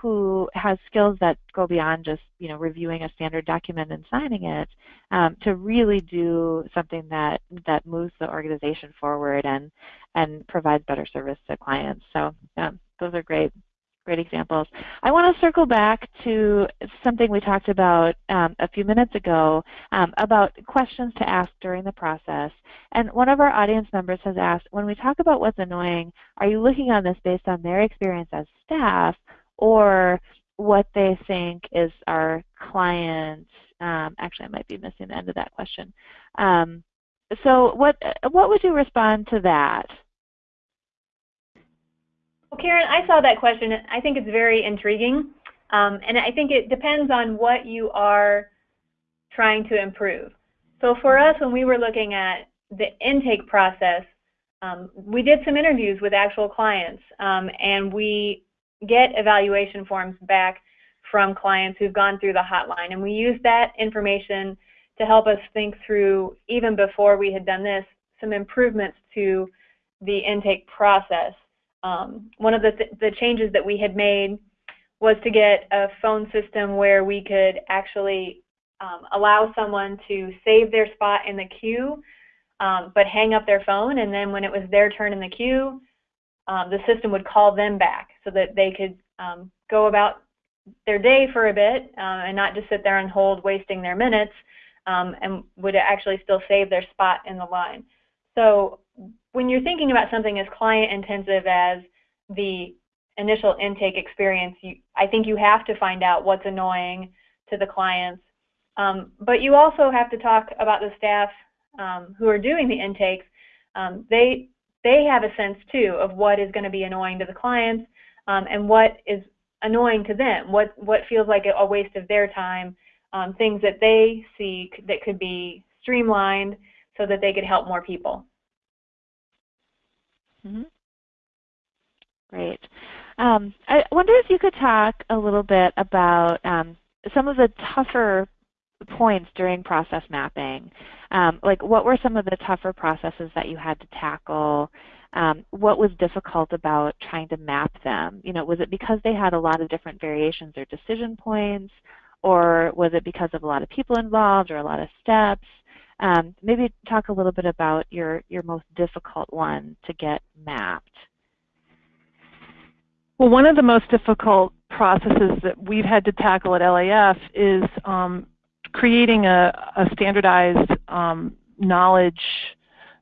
S2: who has skills that go beyond just you know reviewing a standard document and signing it um, to really do something that that moves the organization forward and and provides better service to clients. So um, those are great great examples. I want to circle back to something we talked about um, a few minutes ago um, about questions to ask during the process. And one of our audience members has asked, when we talk about what's annoying, are you looking on this based on their experience as staff or what they think is our client. Um, actually, I might be missing the end of that question. Um, so what, what would you respond to that?
S4: Well, Karen, I saw that question. I think it's very intriguing. Um, and I think it depends on what you are trying to improve. So for us, when we were looking at the intake process, um, we did some interviews with actual clients, um, and we get evaluation forms back from clients who've gone through the hotline. And we use that information to help us think through, even before we had done this, some improvements to the intake process. Um, one of the, th the changes that we had made was to get a phone system where we could actually um, allow someone to save their spot in the queue, um, but hang up their phone, and then when it was their turn in the queue, um, the system would call them back so that they could um, go about their day for a bit uh, and not just sit there and hold wasting their minutes um, and would actually still save their spot in the line. So when you're thinking about something as client intensive as the initial intake experience, you, I think you have to find out what's annoying to the clients. Um, but you also have to talk about the staff um, who are doing the intakes. They they have a sense too of what is going to be annoying to the clients um, and what is annoying to them, what what feels like a waste of their time, um, things that they see that could be streamlined so that they could help more people.
S2: Mm -hmm. Great. Um, I wonder if you could talk a little bit about um, some of the tougher points during process mapping. Um, like what were some of the tougher processes that you had to tackle? Um, what was difficult about trying to map them? You know, was it because they had a lot of different variations or decision points? Or was it because of a lot of people involved or a lot of steps? Um, maybe talk a little bit about your, your most difficult one to get mapped.
S3: Well, one of the most difficult processes that we've had to tackle at LAF is um, creating a, a standardized um, knowledge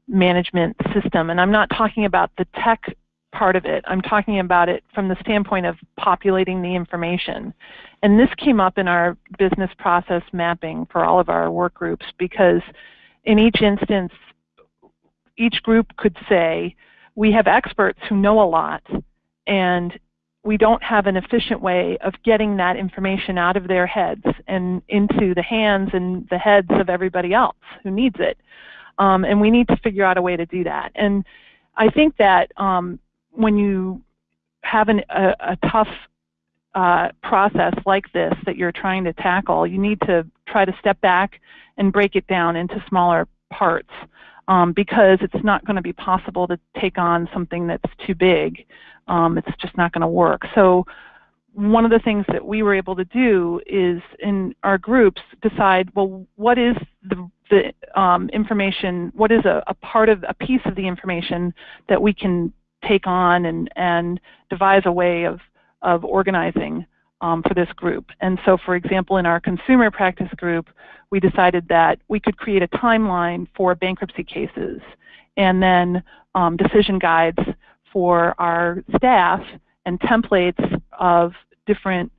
S3: management system. And I'm not talking about the tech part of it. I'm talking about it from the standpoint of populating the information. And this came up in our business process mapping for all of our work groups because in each instance, each group could say, we have experts who know a lot and we don't have an efficient way of getting that information out of their heads and into the hands and the heads of everybody else who needs it. Um, and we need to figure out a way to do that. And I think that um, when you have an, a, a, tough uh, process like this that you're trying to tackle, you need to try to step back and break it down into smaller parts um, because it's not going to be possible to take on something that's too big. Um, it's just not going to work. So one of the things that we were able to do is in our groups decide, well, what is the, the um, information, what is a, a, part of, a piece of the information that we can take on and, and devise a way of, of organizing um, for this group. And so, for example, in our consumer practice group, we decided that we could create a timeline for bankruptcy cases and then um, decision guides for our staff and templates of different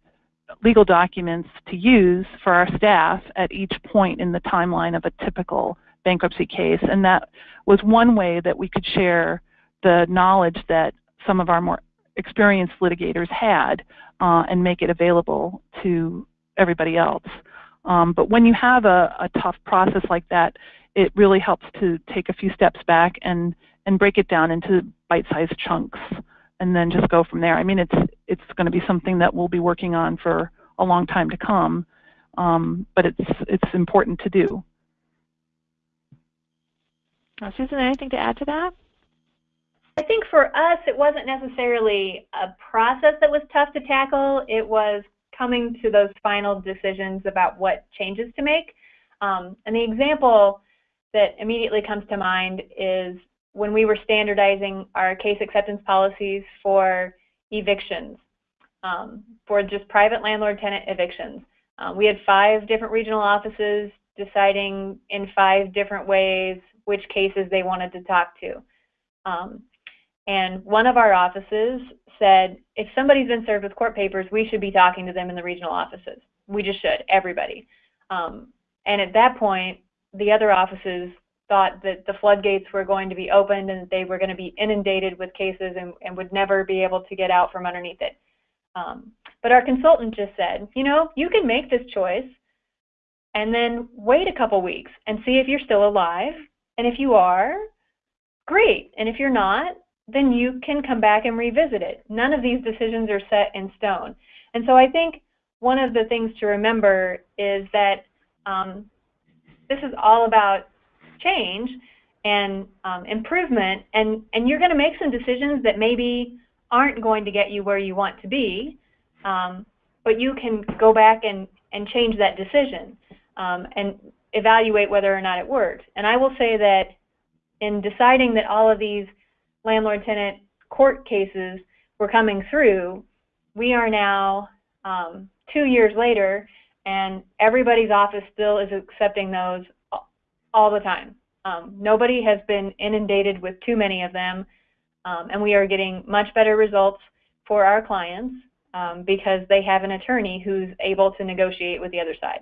S3: legal documents to use for our staff at each point in the timeline of a typical bankruptcy case. And that was one way that we could share the knowledge that some of our more experienced litigators had uh, and make it available to everybody else. Um, but when you have a, a, tough process like that, it really helps to take a few steps back and, and break it down into bite-sized chunks and then just go from there. I mean, it's, it's going to be something that we'll be working on for a long time to come, um, but it's, it's important to do.
S2: Uh, Susan, anything to add to that?
S4: I think for us, it wasn't necessarily a process that was tough to tackle. It was coming to those final decisions about what changes to make. Um, and the example that immediately comes to mind is when we were standardizing our case acceptance policies for evictions, um, for just private landlord-tenant evictions. Um, we had five different regional offices deciding in five different ways which cases they wanted to talk to. Um, and one of our offices said, if somebody's been served with court papers, we should be talking to them in the regional offices. We just should, everybody. Um, and at that point, the other offices thought that the floodgates were going to be opened and they were going to be inundated with cases and, and would never be able to get out from underneath it. Um, but our consultant just said, you know, you can make this choice and then wait a couple weeks and see if you're still alive. And if you are, great. And if you're not, then you can come back and revisit it. None of these decisions are set in stone. And so I think one of the things to remember is that um, this is all about change and um, improvement, and, and you're going to make some decisions that maybe aren't going to get you where you want to be, um, but you can go back and, and change that decision um, and evaluate whether or not it worked. And I will say that in deciding that all of these landlord-tenant court cases were coming through, we are now um, two years later, and everybody's office still is accepting those all the time. Um, nobody has been inundated with too many of them, um, and we are getting much better results for our clients um, because they have an attorney who's able to negotiate with the other side.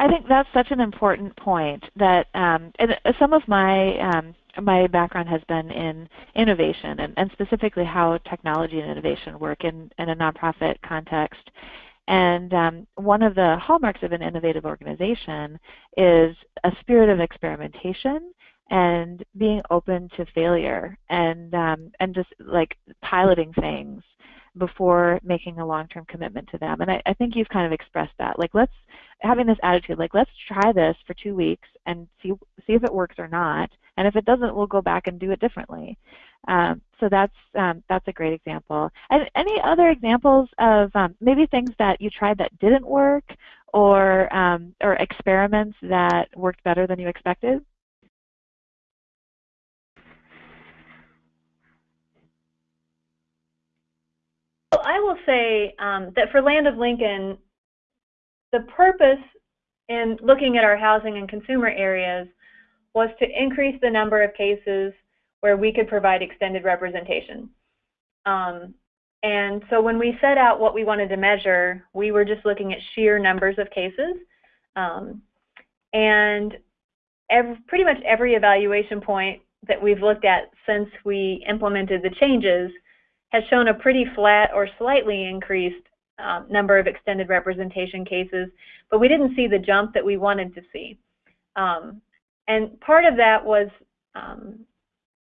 S2: I think that's such an important point that um, and some of my um, my background has been in innovation and, and, specifically how technology and innovation work in, in a nonprofit context. And um, one of the hallmarks of an innovative organization is a spirit of experimentation and being open to failure and um, and just like piloting things before making a long-term commitment to them. And I, I, think you've kind of expressed that. Like let's having this attitude, like let's try this for two weeks and see see if it works or not. And if it doesn't, we'll go back and do it differently. Um, so that's um, that's a great example. And any other examples of um, maybe things that you tried that didn't work, or um, or experiments that worked better than you expected?
S4: I will say um, that for Land of Lincoln, the purpose in looking at our housing and consumer areas was to increase the number of cases where we could provide extended representation. Um, and so when we set out what we wanted to measure, we were just looking at sheer numbers of cases. Um, and every, pretty much every evaluation point that we've looked at since we implemented the changes has shown a pretty flat or slightly increased um, number of extended representation cases, but we didn't see the jump that we wanted to see. Um, and part of that was um,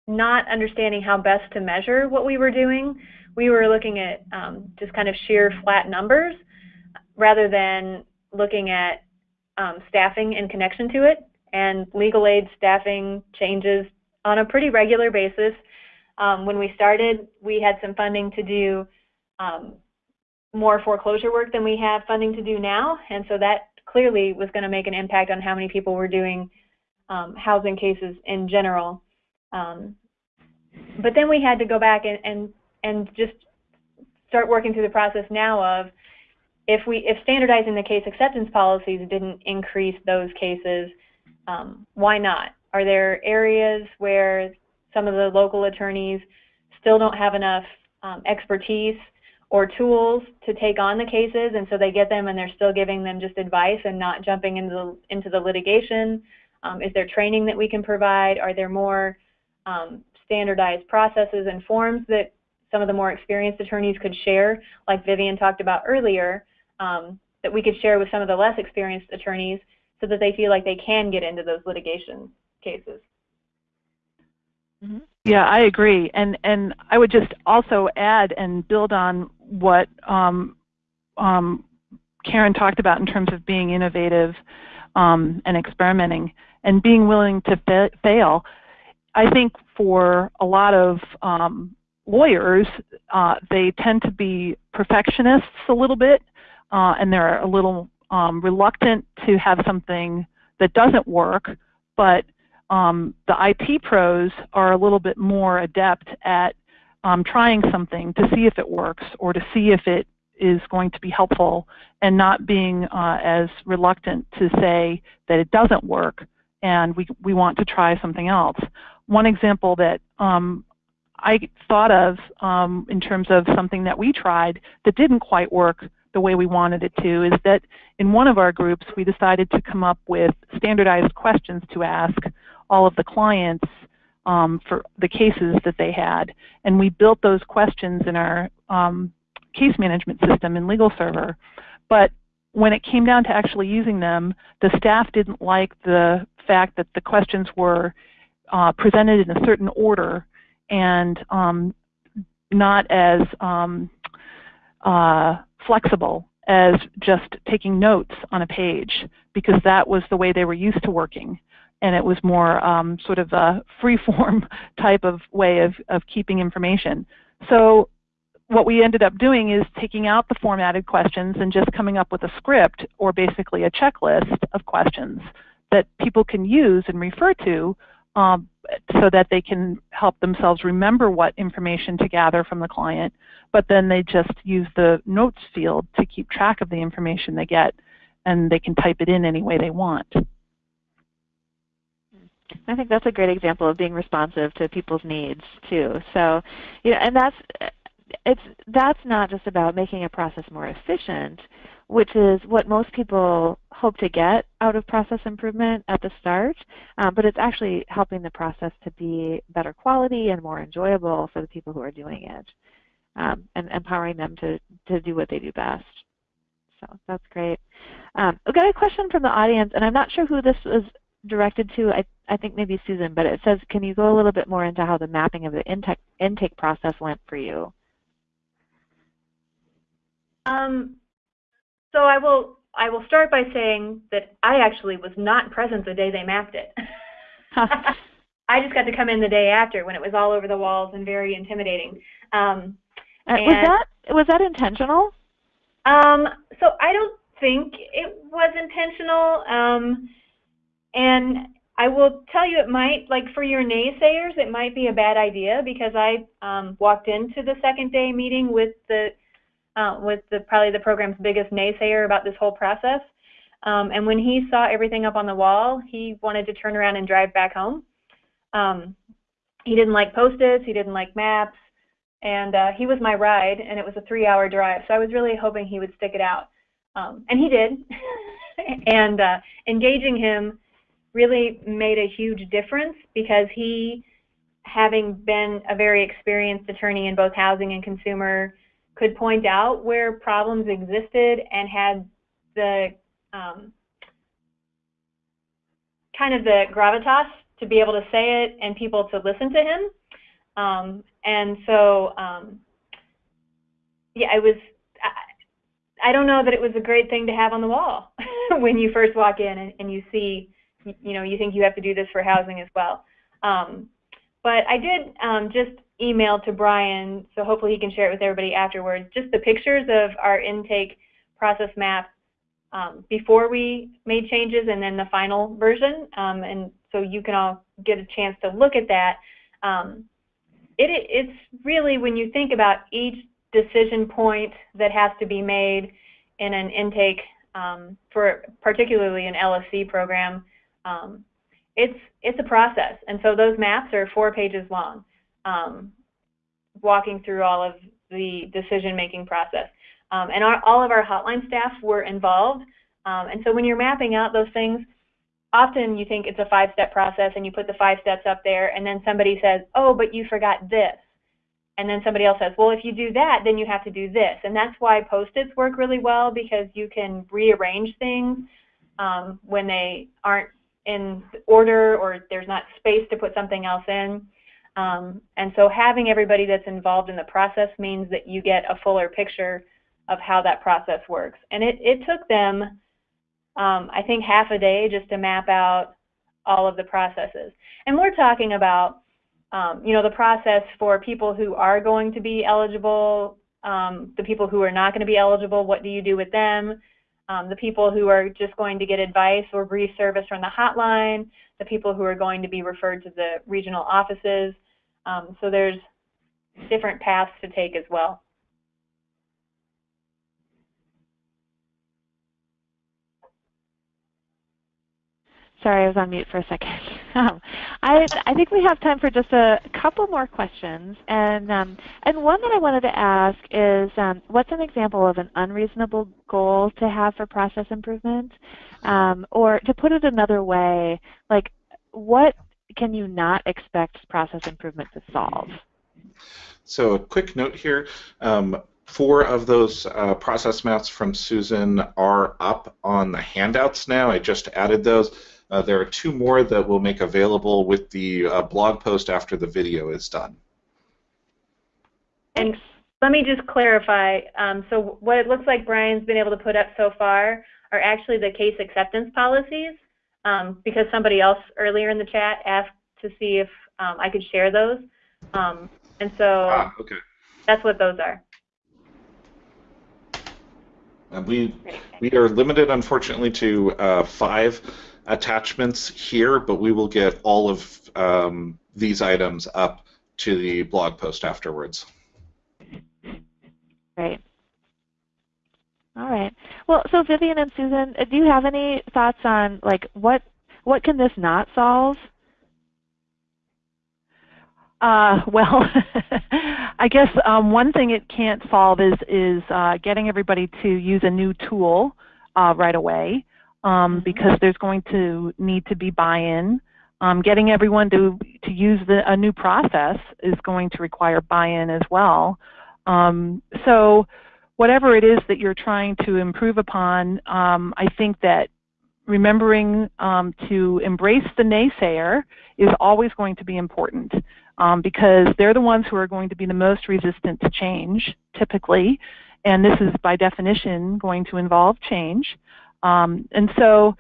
S4: not understanding how best to measure what we were doing. We were looking at um, just kind of sheer flat numbers rather than looking at um, staffing in connection to it. And legal aid staffing changes on a pretty regular basis. Um, when we started, we had some funding to do um, more foreclosure work than we have funding to do now, and so that clearly was going to make an impact on how many people were doing um, housing cases in general. Um, but then we had to go back and, and and just start working through the process now of if we if standardizing the case acceptance policies didn't increase those cases, um, why not? Are there areas where some of the local attorneys still don't have enough um, expertise or tools to take on the cases, and so they get them and they're still giving them just advice and not jumping into the, into the litigation? Um, is there training that we can provide? Are there more um, standardized processes and forms that some of the more experienced attorneys could share, like Vivian talked about earlier, um, that we could share with some of the less experienced attorneys so that they feel like they can get into those litigation cases?
S3: Mm-hmm. Yeah, I agree, and and I would just also add and build on what um, um, Karen talked about in terms of being innovative um, and experimenting and being willing to fa fail. I think for a lot of um, lawyers, uh, they tend to be perfectionists a little bit, uh, and they're a little um, reluctant to have something that doesn't work, but um, the IT pros are a little bit more adept at um, trying something to see if it works or to see if it is going to be helpful and not being uh, as reluctant to say that it doesn't work and we, we want to try something else. One example that um, I thought of um, in terms of something that we tried that didn't quite work the way we wanted it to is that in one of our groups we decided to come up with standardized questions to ask all of the clients um, for the cases that they had. And we built those questions in our um, case management system in LegalServer. But when it came down to actually using them, the staff didn't like the fact that the questions were uh, presented in a certain order and um, not as um, uh, flexible as just taking notes on a page because that was the way they were used to working and it was more um, sort of a free-form type of way of, of keeping information. So what we ended up doing is taking out the formatted questions and just coming up with a script or basically a checklist of questions that people can use and refer to um, so that they can help themselves remember what information to gather from the client, but then they just use the notes field to keep track of the information they get, and they can type it in any way they want.
S2: I think that's a great example of being responsive to people's needs too. So, you know, and that's it's that's not just about making a process more efficient, which is what most people hope to get out of process improvement at the start, um, but it's actually helping the process to be better quality and more enjoyable for the people who are doing it, um, and empowering them to to do what they do best. So that's great. Um, we got a question from the audience, and I'm not sure who this was directed to. I I think maybe Susan, but it says, can you go a little bit more into how the mapping of the intake intake process went for you?
S4: Um, so I will I will start by saying that I actually was not present the day they mapped it. I just got to come in the day after when it was all over the walls and very intimidating. Um,
S2: uh, was that was that intentional?
S4: Um, so I don't think it was intentional. Um, and I will tell you, it might, like for your naysayers, it might be a bad idea because I um, walked into the second day meeting with the uh, with the probably the program's biggest naysayer about this whole process. Um, and when he saw everything up on the wall, he wanted to turn around and drive back home. Um, he didn't like post-its, he didn't like maps, and uh, he was my ride, and it was a three-hour drive. So I was really hoping he would stick it out, um, and he did. and uh, engaging him really made a huge difference because he, having been a very experienced attorney in both housing and consumer could point out where problems existed and had the um, kind of the gravitas to be able to say it and people to listen to him. Um, and so, um, yeah, I was, I, I, don't know that it was a great thing to have on the wall when you first walk in and, and, you see, you know, you think you have to do this for housing as well. Um, but I did um, just email to Brian, so hopefully he can share it with everybody afterwards, just the pictures of our intake process map um, before we made changes and then the final version. Um, and so you can all get a chance to look at that. Um, it, it's really when you think about each decision point that has to be made in an intake um, for particularly an LSC program, um, it's it's a process. And so those maps are four pages long um, walking through all of the decision-making process. Um, and our, all of our hotline staff were involved. Um, and so when you're mapping out those things, often you think it's a five-step process and you put the five steps up there and then somebody says, oh, but you forgot this. And then somebody else says, well, if you do that, then you have to do this. And that's why Post-its work really well because you can rearrange things um, when they aren't in order or there's not space to put something else in. Um, and so having everybody that's involved in the process means that you get a fuller picture of how that process works. And it, it took them, um, I think, half a day just to map out all of the processes. And we're talking about, um, you know, the process for people who are going to be eligible, um, the people who are not going to be eligible, what do you do with them? Um, the people who are just going to get advice or brief service from the hotline, the people who are going to be referred to the regional offices, um, so there's different paths to take as well.
S2: Sorry, I was on mute for a second. Um, I, I think we have time for just a couple more questions. And, um, and one that I wanted to ask is, um, what's an example of an unreasonable goal to have for process improvement? Um, or to put it another way, like what can you not expect process improvement to solve?
S1: So a quick note here. Um, four of those uh, process maps from Susan are up on the handouts now. I just added those. Uh, there are two more that we'll make available with the uh, blog post after the video is done.
S4: And let me just clarify. Um, so what it looks like Brian's been able to put up so far are actually the case acceptance policies um, because somebody else earlier in the chat asked to see if um, I could share those. Um, and so
S1: ah, okay.
S4: that's what those are.
S1: And we we are limited, unfortunately, to uh, five attachments here, but we will get all of um, these items up to the blog post afterwards.
S2: Great. All right. Well, so Vivian and Susan, uh, do you have any thoughts on like what what can this not solve?
S3: Uh, well, I guess um, one thing it can't solve is is uh, getting everybody to use a new tool uh, right away, um, because there's going to need to be buy-in. Um, getting everyone to to use the, a new process is going to require buy-in as well. Um, so whatever it is that you're trying to improve upon, um, I think that remembering um, to embrace the naysayer is always going to be important um, because they're the ones who are going to be the most resistant to change, typically, and this is by definition going to involve change. Um, and so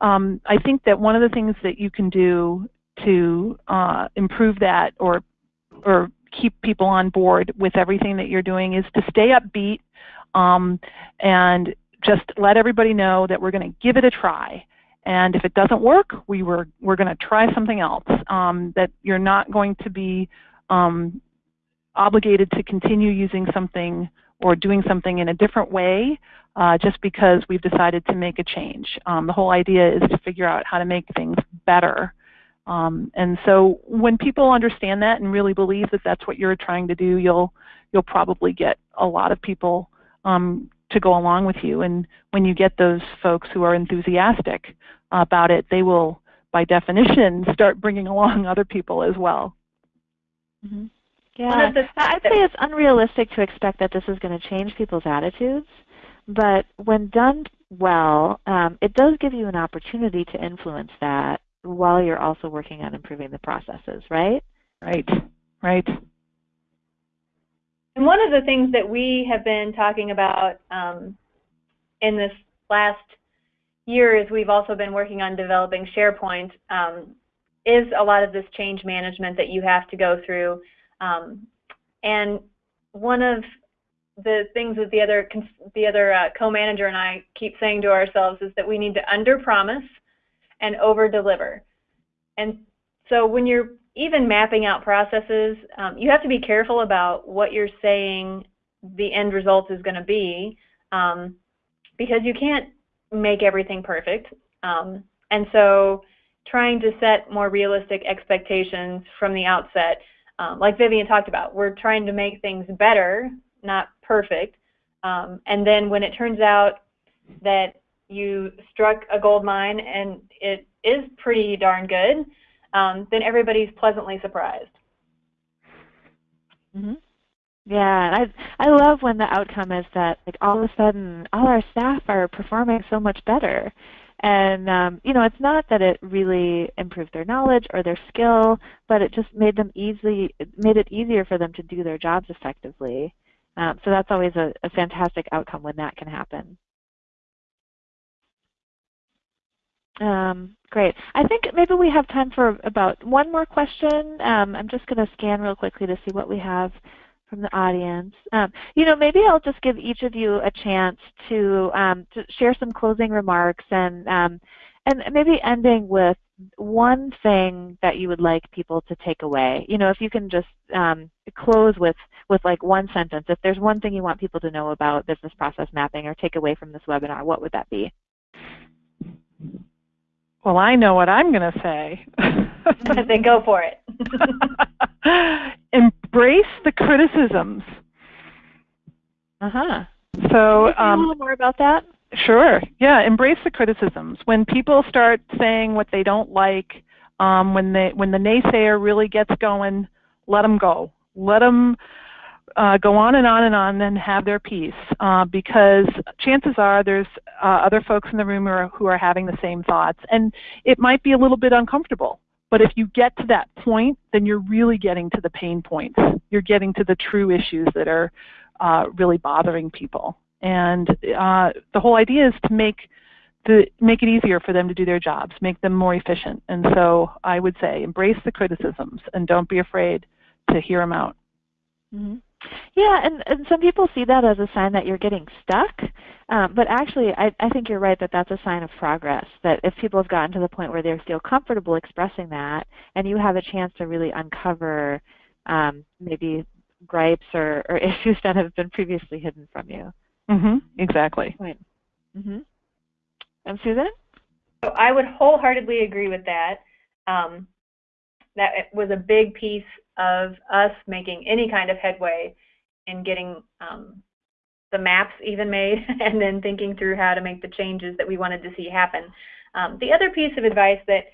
S3: um, I think that one of the things that you can do to uh, improve that or or keep people on board with everything that you're doing is to stay upbeat um, and just let everybody know that we're going to give it a try. And if it doesn't work, we were, we're going to try something else. Um, that you're not going to be um, obligated to continue using something or doing something in a different way uh, just because we've decided to make a change. Um, the whole idea is to figure out how to make things better. Um, and so when people understand that and really believe that that's what you're trying to do, you'll you'll probably get a lot of people um, to go along with you. And when you get those folks who are enthusiastic about it, they will, by definition, start bringing along other people as well.
S2: Mm-hmm. Yeah, I'd say it's unrealistic to expect that this is going to change people's attitudes, but when done well, um, it does give you an opportunity to influence that while you're also working on improving the processes, right?
S3: Right, right.
S4: And one of the things that we have been talking about um, in this last year is we've also been working on developing SharePoint um, is a lot of this change management that you have to go through. Um, and one of the things that the other the other uh, co-manager and I keep saying to ourselves is that we need to under-promise and over-deliver. And so when you're even mapping out processes, um, you have to be careful about what you're saying the end result is going to be um, because you can't make everything perfect. Um, and so trying to set more realistic expectations from the outset, um, like Vivian talked about, we're trying to make things better, not perfect. Um, and then when it turns out that you struck a gold mine and it is pretty darn good, um, then everybody's pleasantly surprised.
S2: Mm-hmm. Yeah, I I love when the outcome is that like all of a sudden all our staff are performing so much better, and um, you know it's not that it really improved their knowledge or their skill, but it just made them easy made it easier for them to do their jobs effectively. Um, so that's always a, a fantastic outcome when that can happen. Um, great. I think maybe we have time for about one more question. Um, I'm just going to scan real quickly to see what we have from the audience. Um, you know, maybe I'll just give each of you a chance to, um, to share some closing remarks and um, and maybe ending with one thing that you would like people to take away. You know, if you can just um, close with with like one sentence. If there's one thing you want people to know about business process mapping or take away from this webinar, what would that be?
S3: Well, I know what I'm going to say.
S4: then go for it.
S3: Embrace the criticisms.
S2: Uh huh.
S3: So,
S2: um, a little more about that.
S3: Sure. Yeah. Embrace the criticisms. When people start saying what they don't like, um, when they when the naysayer really gets going, let them go. Let them uh, go on and on and on and have their piece uh, because chances are there's uh, other folks in the room who are, who are having the same thoughts and it might be a little bit uncomfortable but if you get to that point then you're really getting to the pain points you're getting to the true issues that are uh, really bothering people and uh, the whole idea is to make the make it easier for them to do their jobs make them more efficient and so I would say embrace the criticisms and don't be afraid to hear them out
S2: mm -hmm. Yeah, and, and some people see that as a sign that you're getting stuck. Um, but actually, I, I think you're right that that's a sign of progress. That if people have gotten to the point where they feel comfortable expressing that, and you have a chance to really uncover um, maybe gripes or, or, issues that have been previously hidden from you.
S3: Mm-hmm. Exactly.
S2: Right. Mm-hmm. And Susan?
S4: So I would wholeheartedly agree with that. Um, that was a big piece of us making any kind of headway in getting um, the maps even made and then thinking through how to make the changes that we wanted to see happen. Um, the other piece of advice that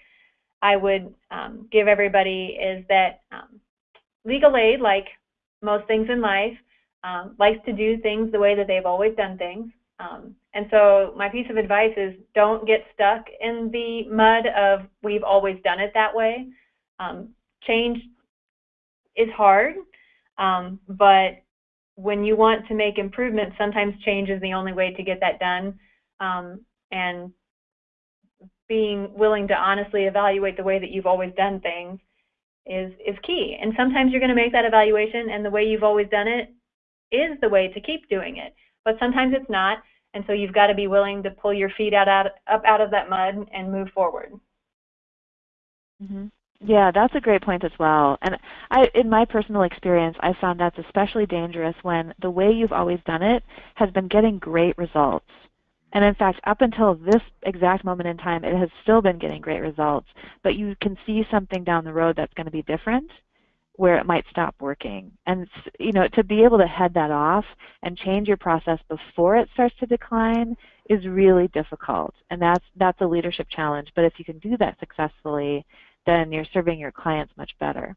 S4: I would um, give everybody is that um, legal aid, like most things in life, um, likes to do things the way that they've always done things. Um, and so my piece of advice is don't get stuck in the mud of we've always done it that way. Um, change is hard, but when you want to make improvements, sometimes change is the only way to get that done. Um, and being willing to honestly evaluate the way that you've always done things is is key. And sometimes you're going to make that evaluation, and the way you've always done it is the way to keep doing it. But sometimes it's not, and so you've got to be willing to pull your feet out, out up out of that mud and move forward.
S2: Mm -hmm. Yeah, that's a great point as well. And I, in my personal experience, I found that's especially dangerous when the way you've always done it has been getting great results. And in fact, up until this exact moment in time, it has still been getting great results. But you can see something down the road that's going to be different where it might stop working. And you know, to be able to head that off and change your process before it starts to decline is really difficult. And that's that's a leadership challenge. But if you can do that successfully, then you're serving your clients much better.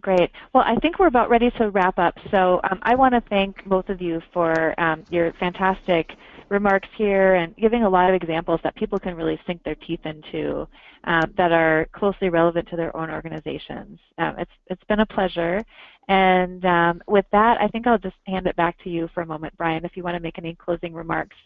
S2: Great. Well, I think we're about ready to wrap up. So um, I want to thank both of you for um, your fantastic remarks here and giving a lot of examples that people can really sink their teeth into um, that are closely relevant to their own organizations. Um, it's, it's been a pleasure. And um, with that, I think I'll just hand it back to you for a moment, Brian, if you want to make any closing remarks.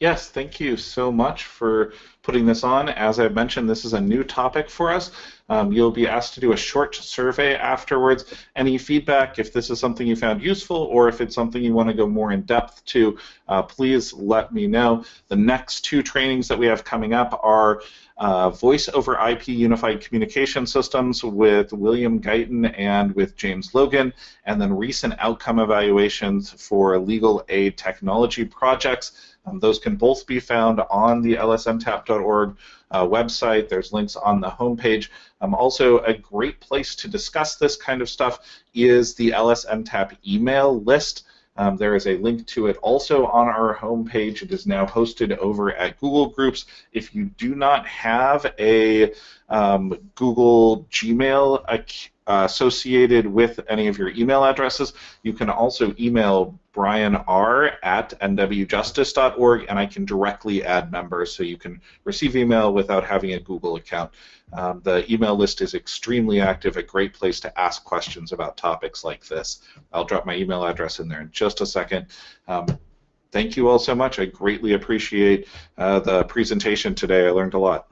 S1: Yes, thank you so much for putting this on. As I mentioned, this is a new topic for us. Um, you'll be asked to do a short survey afterwards. Any feedback, if this is something you found useful or if it's something you want to go more in depth to, uh, please let me know. The next two trainings that we have coming up are uh, Voice over IP Unified Communication Systems with William Guyton and with James Logan, and then recent outcome evaluations for legal aid technology projects. Um, those can both be found on the lsntap.org uh, website. There's links on the homepage. Um, also, a great place to discuss this kind of stuff is the LSNTAP email list. Um, there is a link to it also on our homepage. It is now hosted over at Google Groups. If you do not have a um, Google Gmail uh, associated with any of your email addresses, you can also email Brian R at nwjustice.org, and I can directly add members so you can receive email without having a Google account. Um, the email list is extremely active, a great place to ask questions about topics like this. I'll drop my email address in there in just a second. Um, thank you all so much. I greatly appreciate uh, the presentation today. I learned a lot.